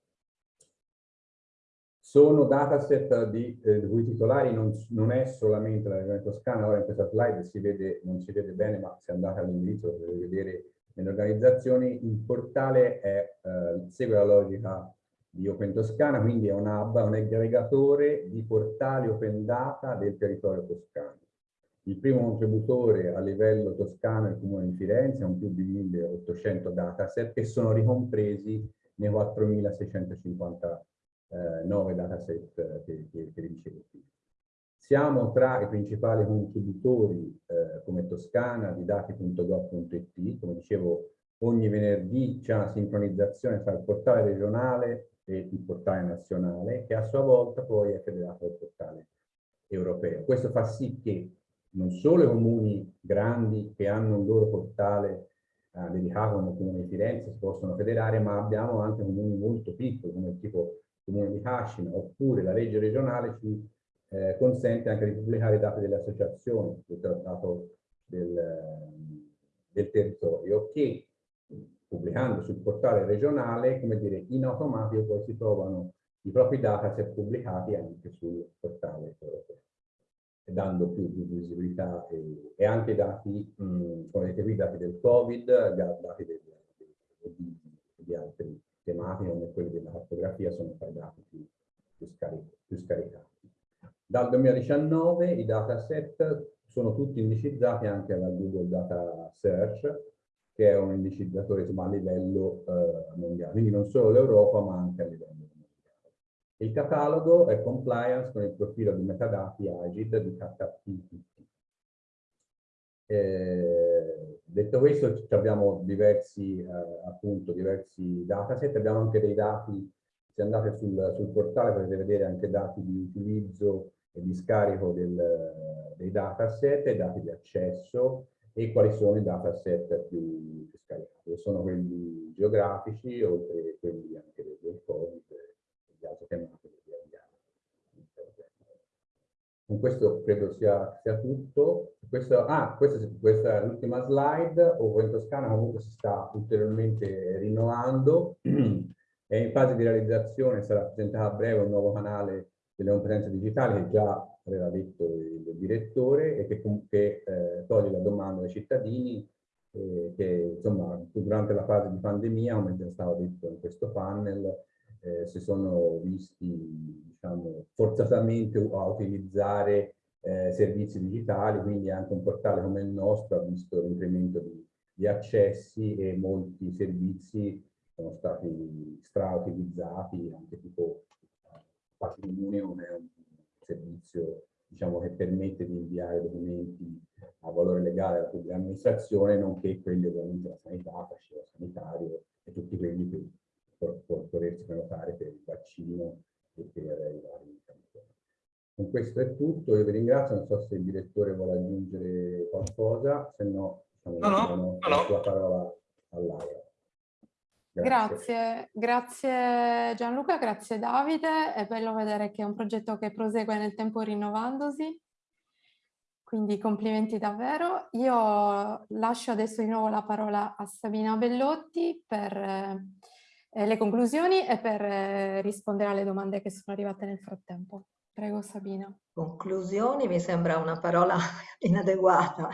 sono dataset di, eh, di cui titolari non, non, è solamente la regione toscana, ora in questa slide si vede, non si vede bene, ma se andate all'indirizzo potete vedere nelle organizzazioni, il portale è, eh, segue la logica di Open Toscana, quindi è un hub, un aggregatore di portali open data del territorio toscano. Il primo contributore a livello toscano è il Comune di Firenze, con più di 1800 dataset che sono ricompresi nei 4650 eh, 9 dataset eh, che, che, che vi dicevo. Siamo tra i principali contributori eh, come Toscana di dati.gov.it, come dicevo ogni venerdì c'è una sincronizzazione tra il portale regionale e il portale nazionale che a sua volta poi è federato al portale europeo. Questo fa sì che non solo i comuni grandi che hanno un loro portale eh, dedicato come comune di Firenze si possono federare, ma abbiamo anche comuni molto piccoli come tipo Comune di Cascina, oppure la legge regionale ci eh, consente anche di pubblicare i dati delle associazioni del trattato del, del territorio che pubblicando sul portale regionale, come dire, in automatico poi si trovano i propri dataset pubblicati anche sul portale europeo, dando più, visibilità e, e, anche dati, mh, come vedete qui, dati del Covid, dati del, di, di altri tematiche come quelle della cartografia sono tra i dati più, più, scaric più scaricati. Dal 2019 i dataset sono tutti indicizzati anche alla Google Data Search, che è un indicizzatore insomma, a livello eh, mondiale, quindi non solo l'Europa ma anche a livello mondiale. Il catalogo è compliance con il profilo di metadati AGID di HTTP. Eh, Detto questo, abbiamo diversi, eh, appunto, diversi dataset, abbiamo anche dei dati, se andate sul, sul, portale potete vedere anche dati di utilizzo e di scarico del, dei dataset dati di accesso e quali sono i dataset più, più scaricati. Sono quelli geografici, oltre a quelli anche del, del Covid e di altre tematiche con questo credo sia, sia tutto. Questo, ah, questa, questa è l'ultima slide. Ovo Toscana comunque si sta ulteriormente rinnovando. <clears throat> è in fase di realizzazione, sarà presentato a breve un nuovo canale delle competenze digitali che già aveva detto il, direttore e che, che eh, toglie la domanda ai cittadini eh, che insomma durante la fase di pandemia, come già stava detto in questo panel, eh, si sono visti diciamo, forzatamente a utilizzare eh, servizi digitali, quindi anche un portale come il nostro ha visto l'incremento di, di, accessi e molti servizi sono stati strautilizzati, anche tipo patrimonio come un servizio diciamo, che permette di inviare documenti a valore legale alla pubblica amministrazione, nonché quelli ovviamente della sanità, fascino sanitario e tutti quelli che può potersi prenotare per il vaccino e per i vari campioni. Con questo è tutto, io vi ringrazio, non so se il direttore vuole aggiungere qualcosa, se no, diciamo, no, no, no, no. la parola a Laura. Grazie. grazie, Gianluca, grazie Davide, è bello vedere che è un progetto che prosegue nel tempo rinnovandosi, quindi complimenti davvero. Io lascio adesso di nuovo la parola a Sabina Bellotti per eh, le conclusioni e per eh, rispondere alle domande che sono arrivate nel frattempo. Prego Sabina. Conclusioni mi sembra una parola <laughs> inadeguata.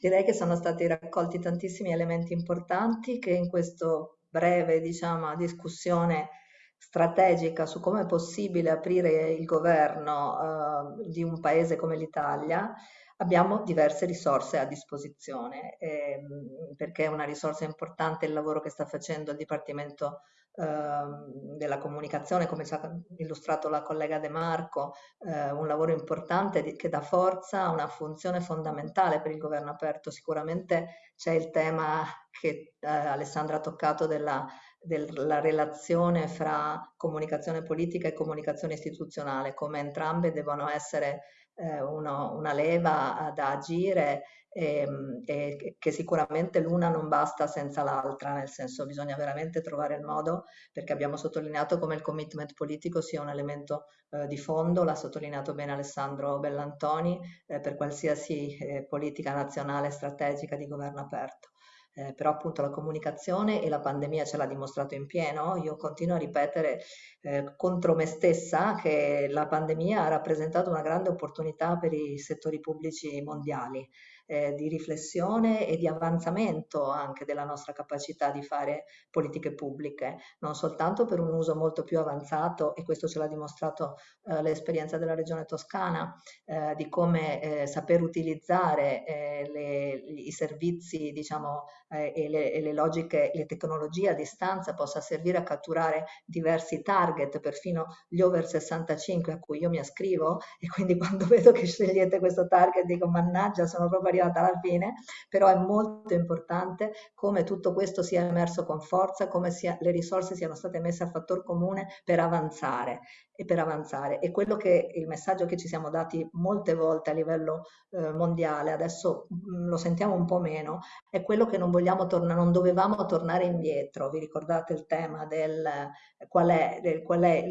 Direi che sono stati raccolti tantissimi elementi importanti che in questo breve diciamo, discussione strategica su come è possibile aprire il governo eh, di un paese come l'Italia abbiamo diverse risorse a disposizione ehm, perché è una risorsa importante il lavoro che sta facendo il Dipartimento Ehm, della comunicazione, come ci ha illustrato la collega De Marco, eh, un lavoro importante che dà forza a una funzione fondamentale per il governo aperto. Sicuramente c'è il tema che eh, Alessandra ha toccato della, della relazione fra comunicazione politica e comunicazione istituzionale, come entrambe devono essere eh, uno, una leva da agire e, ehm, e che sicuramente l'una non basta senza l'altra, nel senso bisogna veramente trovare il modo, perché abbiamo sottolineato come il commitment politico sia un elemento eh, di fondo, l'ha sottolineato bene Alessandro Bellantoni, eh, per qualsiasi eh, politica nazionale strategica di governo aperto. Eh, però appunto la comunicazione e la pandemia ce l'ha dimostrato in pieno. Io continuo a ripetere eh, contro me stessa che la pandemia ha rappresentato una grande opportunità per i settori pubblici mondiali eh, di riflessione e di avanzamento anche della nostra capacità di fare politiche pubbliche, non soltanto per un uso molto più avanzato, e questo ce l'ha dimostrato eh, l'esperienza della Regione Toscana, eh, di come eh, saper utilizzare eh, le, i servizi diciamo, eh, e le, e, le, logiche, le tecnologie a distanza possa servire a catturare diversi target, perfino gli over 65 a cui io mi ascrivo, e quindi <laughs> quando vedo che scegliete questo target dico mannaggia sono proprio arrivata alla fine, però è molto importante come tutto questo sia emerso con forza, come sia, le risorse siano state messe a fattor comune per avanzare e per avanzare. E quello che il messaggio che ci siamo dati molte volte a livello eh, mondiale, adesso mh, mm, lo sentiamo un po' meno, è quello che non vogliamo tornare, non dovevamo tornare indietro. Vi ricordate il tema del qual è, del, qual è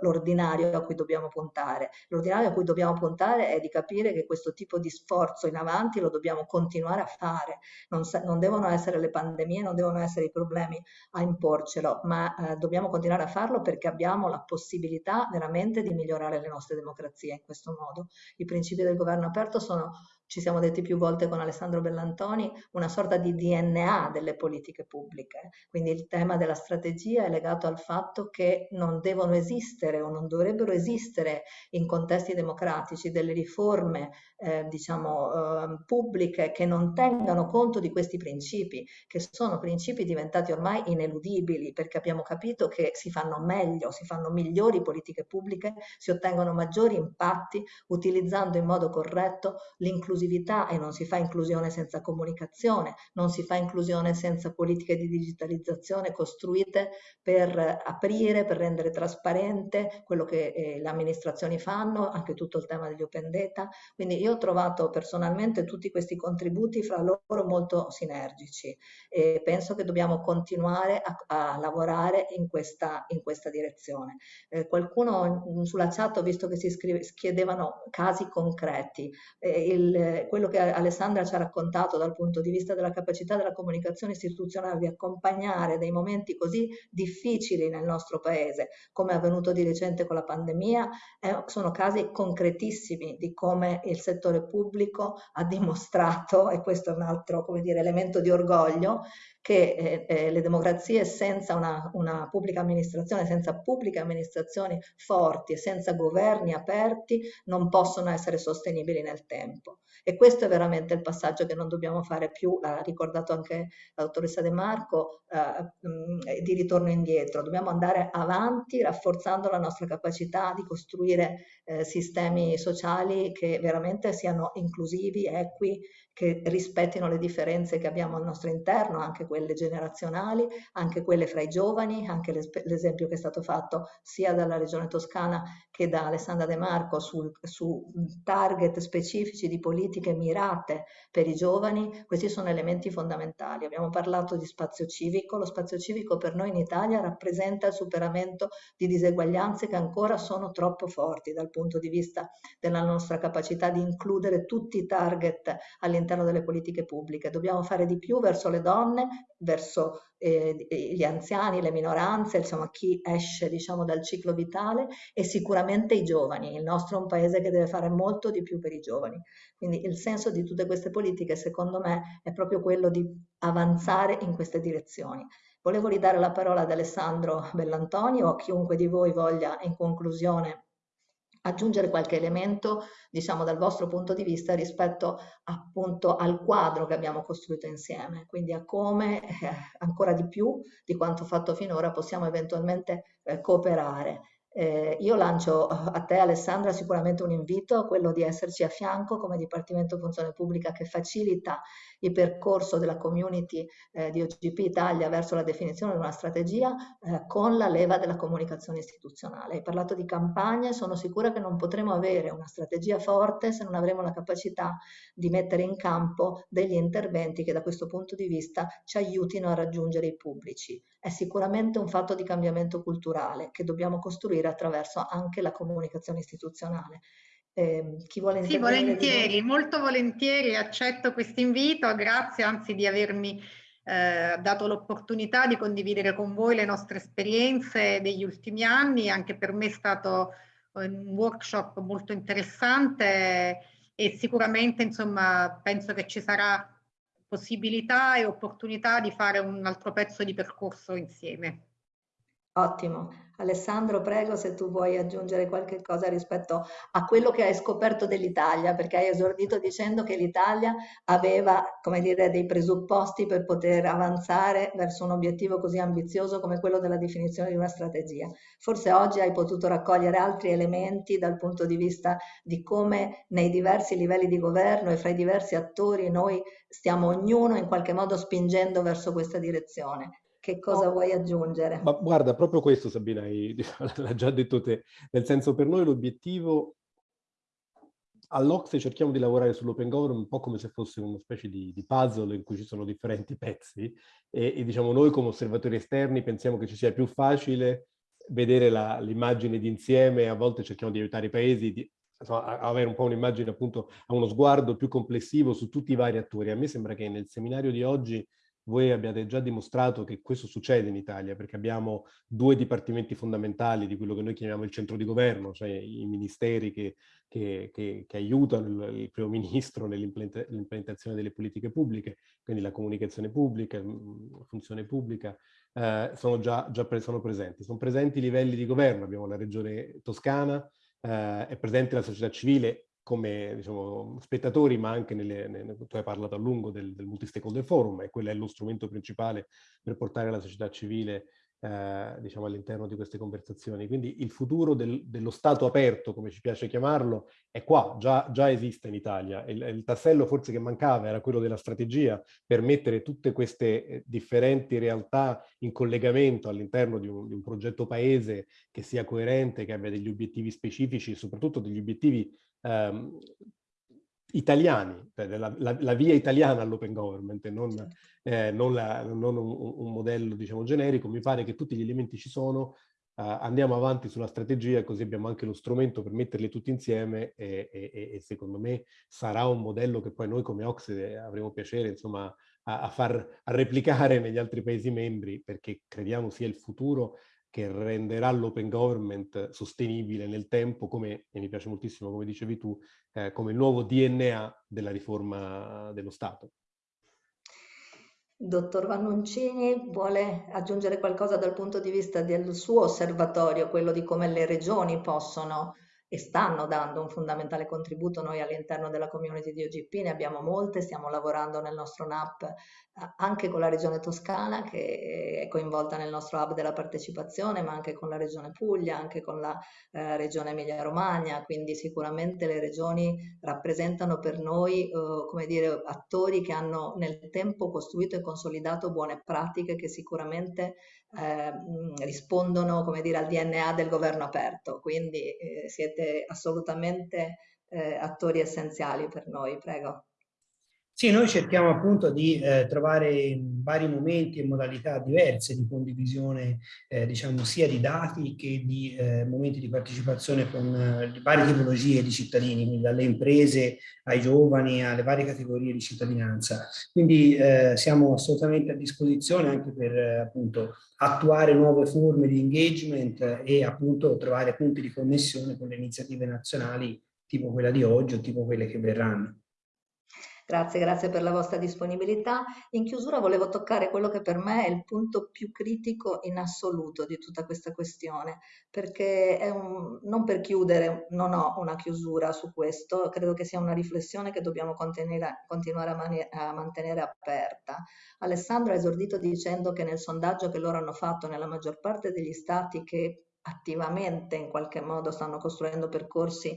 l'ordinario a cui dobbiamo puntare? L'ordinario a cui dobbiamo puntare è di capire che questo tipo di sforzo in avanti lo dobbiamo continuare a fare. Non, non devono essere le pandemie, non devono essere i problemi a imporcelo, ma eh, dobbiamo continuare a farlo perché abbiamo la possibilità veramente di migliorare le nostre democrazie in questo modo. I principi del governo aperto sono ci siamo detti più volte con Alessandro Bellantoni, una sorta di DNA delle politiche pubbliche. Quindi il tema della strategia è legato al fatto che non devono esistere o non dovrebbero esistere in contesti democratici delle riforme eh, diciamo, eh, pubbliche che non tengano conto di questi principi, che sono principi diventati ormai ineludibili perché abbiamo capito che si fanno meglio, si fanno migliori politiche pubbliche, si ottengono maggiori impatti utilizzando in modo corretto l'inclusione inclusività e non si fa inclusione senza comunicazione, non si fa inclusione senza politiche di digitalizzazione costruite per aprire, per rendere trasparente quello che eh, le amministrazioni fanno, anche tutto il tema degli open data. Quindi io ho trovato personalmente tutti questi contributi fra loro molto sinergici e penso che dobbiamo continuare a, a lavorare in questa, in questa direzione. Eh, qualcuno sulla chat ho visto che si scrive, chiedevano casi concreti. Eh, il, quello che Alessandra ci ha raccontato dal punto di vista della capacità della comunicazione istituzionale di accompagnare dei momenti così difficili nel nostro paese, come è avvenuto di recente con la pandemia, eh, sono casi concretissimi di come il settore pubblico ha dimostrato, e questo è un altro come dire, elemento di orgoglio, che eh, eh, le democrazie senza una, una, pubblica amministrazione, senza pubbliche amministrazioni forti e senza governi aperti non possono essere sostenibili nel tempo. E questo è veramente il passaggio che non dobbiamo fare più, l'ha ricordato anche la dottoressa De Marco, eh, mh, di ritorno indietro. Dobbiamo andare avanti rafforzando la nostra capacità di costruire eh, sistemi sociali che veramente siano inclusivi, equi, che rispettino le differenze che abbiamo al nostro interno, anche quelle generazionali, anche quelle fra i giovani, anche l'esempio che è stato fatto sia dalla Regione Toscana che da Alessandra De Marco sul, su target specifici di politiche mirate per i giovani, questi sono elementi fondamentali. Abbiamo parlato di spazio civico, lo spazio civico per noi in Italia rappresenta il superamento di diseguaglianze che ancora sono troppo forti dal punto di vista della nostra capacità di includere tutti i target all'interno delle politiche pubbliche. Dobbiamo fare di più verso le donne, verso eh, gli anziani, le minoranze, insomma chi esce diciamo dal ciclo vitale e sicuramente i giovani. Il nostro è un paese che deve fare molto di più per i giovani. Quindi il senso di tutte queste politiche secondo me è proprio quello di avanzare in queste direzioni. Volevo ridare la parola ad Alessandro Bellantonio o a chiunque di voi voglia in conclusione aggiungere qualche elemento, diciamo, dal vostro punto di vista rispetto appunto al quadro che abbiamo costruito insieme, quindi a come eh, ancora di più di quanto fatto finora possiamo eventualmente eh, cooperare. Eh, io lancio a te Alessandra sicuramente un invito, quello di esserci a fianco come Dipartimento Funzione Pubblica che facilita il percorso della community eh, di OGP Italia verso la definizione di una strategia eh, con la leva della comunicazione istituzionale. Hai parlato di campagne, sono sicura che non potremo avere una strategia forte se non avremo la capacità di mettere in campo degli interventi che da questo punto di vista ci aiutino a raggiungere i pubblici. È sicuramente un fatto di cambiamento culturale che dobbiamo costruire attraverso anche la comunicazione istituzionale. Eh, chi vuole Sì, volentieri, molto volentieri accetto questo invito, grazie anzi di avermi eh, dato l'opportunità di condividere con voi le nostre esperienze degli ultimi anni, anche per me è stato un workshop molto interessante e sicuramente insomma penso che ci sarà possibilità e opportunità di fare un altro pezzo di percorso insieme. Ottimo. Alessandro, prego se tu vuoi aggiungere qualche cosa rispetto a quello che hai scoperto dell'Italia, perché hai esordito dicendo che l'Italia aveva, come dire, dei presupposti per poter avanzare verso un obiettivo così ambizioso come quello della definizione di una strategia. Forse oggi hai potuto raccogliere altri elementi dal punto di vista di come nei diversi livelli di governo e fra i diversi attori noi stiamo ognuno in qualche modo spingendo verso questa direzione. Che cosa vuoi aggiungere? Ma guarda, proprio questo Sabina, <laughs> l'ha già detto te, nel senso per noi l'obiettivo all'Ocse cerchiamo di lavorare sull'open government un po' come se fosse una specie di, di puzzle in cui ci sono differenti <laughs> pezzi e, e, diciamo noi come osservatori esterni pensiamo che ci sia più facile vedere l'immagine d'insieme, a volte cerchiamo di aiutare i paesi di, insomma, a avere un po' un'immagine appunto, a uno sguardo più complessivo su tutti i vari attori. A me sembra che nel seminario di oggi voi abbiate già dimostrato che questo succede in Italia, perché abbiamo due dipartimenti fondamentali di quello che noi chiamiamo il centro di governo, cioè i ministeri che, che, che, che aiutano il, il, primo <laughs> ministro nell'implementazione delle politiche pubbliche, quindi la comunicazione pubblica, la funzione pubblica, eh, sono già, già pre sono presenti. Sono presenti i livelli di governo, abbiamo la regione toscana, eh, è presente la società civile come diciamo, spettatori, ma anche nelle, nelle, tu hai parlato a lungo del, del multi-stakeholder forum e quello è lo strumento principale per portare la società civile eh, diciamo all'interno di queste conversazioni. Quindi il futuro del, dello Stato aperto, come ci piace chiamarlo, è qua, già, già esiste in Italia. Il, il, tassello forse che mancava era quello della strategia per mettere tutte queste eh, differenti realtà in collegamento all'interno di, di un, progetto paese che sia coerente, che abbia degli obiettivi specifici, soprattutto degli obiettivi ehm, italiani, cioè la, la, la, via italiana all'open government, non, eh, non, la, non un, un, modello diciamo, generico, mi pare che tutti gli elementi ci sono, uh, andiamo avanti sulla strategia così abbiamo anche lo strumento per metterli tutti insieme e, e, e, secondo me sarà un modello che poi noi come Ocse avremo piacere insomma, a, a, far a replicare <laughs> negli altri Paesi membri perché crediamo sia il futuro che renderà l'open government sostenibile nel tempo, come, e mi piace moltissimo come dicevi tu, eh, come il nuovo DNA della riforma dello Stato. Dottor Vannoncini vuole aggiungere qualcosa dal punto di vista del suo osservatorio, quello di come le regioni possono e stanno dando un fondamentale contributo. Noi all'interno della community di OGP ne abbiamo molte, stiamo lavorando nel nostro NAP eh, anche con la regione Toscana che è coinvolta nel nostro hub della partecipazione, ma anche con la regione Puglia, anche con la eh, regione Emilia-Romagna, quindi sicuramente le regioni rappresentano per noi, eh, come dire, attori che hanno nel tempo costruito e consolidato buone pratiche che sicuramente eh, rispondono come dire, al DNA del governo aperto, quindi eh, siete assolutamente eh, attori essenziali per noi, prego. Sì, noi cerchiamo appunto di eh, trovare vari momenti e modalità diverse di condivisione, eh, diciamo, sia di dati che di eh, momenti di partecipazione con eh, varie tipologie di cittadini, quindi dalle imprese ai giovani, alle varie categorie di cittadinanza. Quindi eh, siamo assolutamente a disposizione anche per eh, appunto attuare nuove forme di engagement e appunto trovare punti di connessione con le iniziative nazionali tipo quella di oggi o tipo quelle che verranno. Grazie, grazie per la vostra disponibilità. In chiusura volevo toccare quello che per me è il punto più critico in assoluto di tutta questa questione, perché un, non per chiudere, non ho una chiusura su questo, credo che sia una riflessione che dobbiamo continuare a, a mantenere aperta. Alessandro ha esordito dicendo che nel sondaggio che loro hanno fatto nella maggior parte degli stati che attivamente in qualche modo stanno costruendo percorsi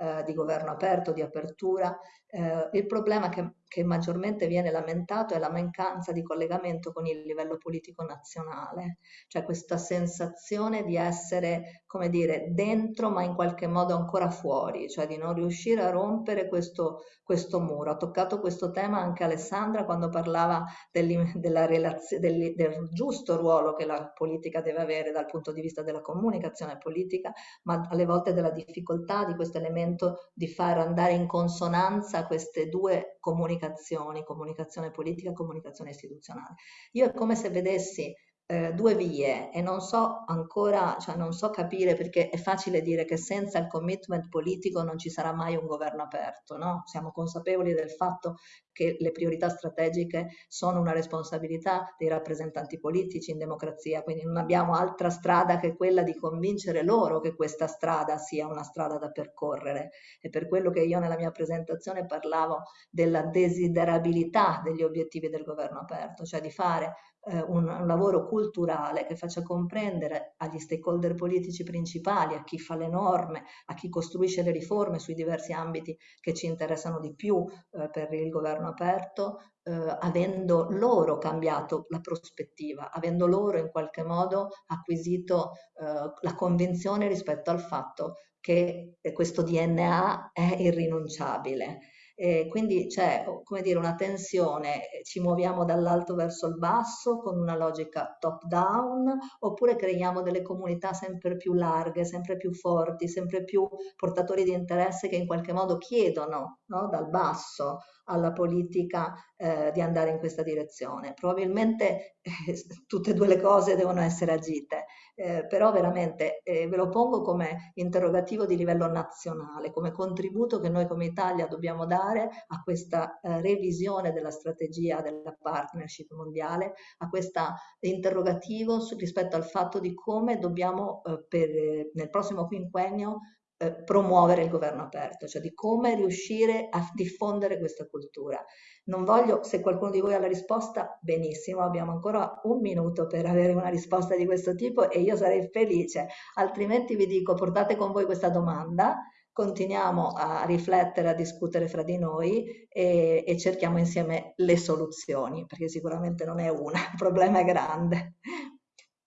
eh, di governo aperto, di apertura, eh, il problema che, che, maggiormente viene lamentato è la mancanza di collegamento con il livello politico nazionale, cioè questa sensazione di essere, come dire, dentro ma in qualche modo ancora fuori, cioè di non riuscire a rompere questo, questo muro. Ha toccato questo tema anche Alessandra quando parlava del, del giusto ruolo che la politica deve avere dal punto di vista della comunicazione politica, ma alle volte della difficoltà di questo elemento di far andare in consonanza a queste due comunicazioni, comunicazione politica e comunicazione istituzionale. Io è come se vedessi eh, due vie e non so ancora, cioè non so capire perché è facile dire che senza il commitment politico non ci sarà mai un governo aperto, no? Siamo consapevoli del fatto che le priorità strategiche sono una responsabilità dei rappresentanti politici in democrazia, quindi non abbiamo altra strada che quella di convincere loro che questa strada sia una strada da percorrere. E per quello che io nella mia presentazione parlavo della desiderabilità degli obiettivi del governo aperto, cioè di fare eh, un, un, lavoro culturale che faccia comprendere agli stakeholder politici principali, a chi fa le norme, a chi costruisce le riforme sui diversi ambiti che ci interessano di più eh, per il governo aperto, eh, avendo loro cambiato la prospettiva, avendo loro in qualche modo acquisito eh, la convinzione rispetto al fatto che questo DNA è irrinunciabile eh, quindi c'è come dire, una tensione, eh, ci muoviamo dall'alto verso il basso con una logica top down oppure creiamo delle comunità sempre più larghe, sempre più forti, sempre più portatori di interesse che in qualche modo chiedono no, dal basso alla politica eh, di andare in questa direzione. Probabilmente eh, <laughs> tutte e due le cose devono essere agite, eh, però veramente eh, ve lo pongo come interrogativo di livello nazionale, come contributo che noi come Italia dobbiamo dare a questa eh, revisione della strategia della partnership mondiale, a questo interrogativo su, rispetto al fatto di come dobbiamo eh, per, nel prossimo quinquennio eh, promuovere il governo aperto, cioè di come riuscire a diffondere questa cultura. Non voglio, se qualcuno di voi ha la risposta, benissimo, abbiamo ancora un minuto per avere una risposta di questo tipo e io sarei felice, altrimenti vi dico portate con voi questa domanda, continuiamo a riflettere, a discutere fra di noi e, e cerchiamo insieme le soluzioni, perché sicuramente non è una, <laughs> il problema è grande.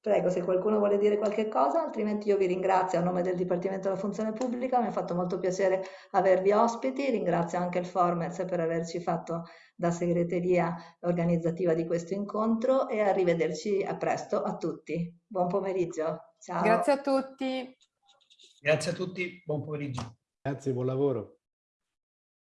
Prego, se qualcuno vuole dire qualche cosa, altrimenti io vi ringrazio a nome del Dipartimento della Funzione Pubblica, mi ha fatto molto piacere avervi ospiti, ringrazio anche il Formez per averci fatto da segreteria organizzativa di questo incontro e arrivederci a presto a tutti. Buon pomeriggio. Ciao. Grazie a tutti. Grazie a tutti, buon pomeriggio. Grazie, buon lavoro.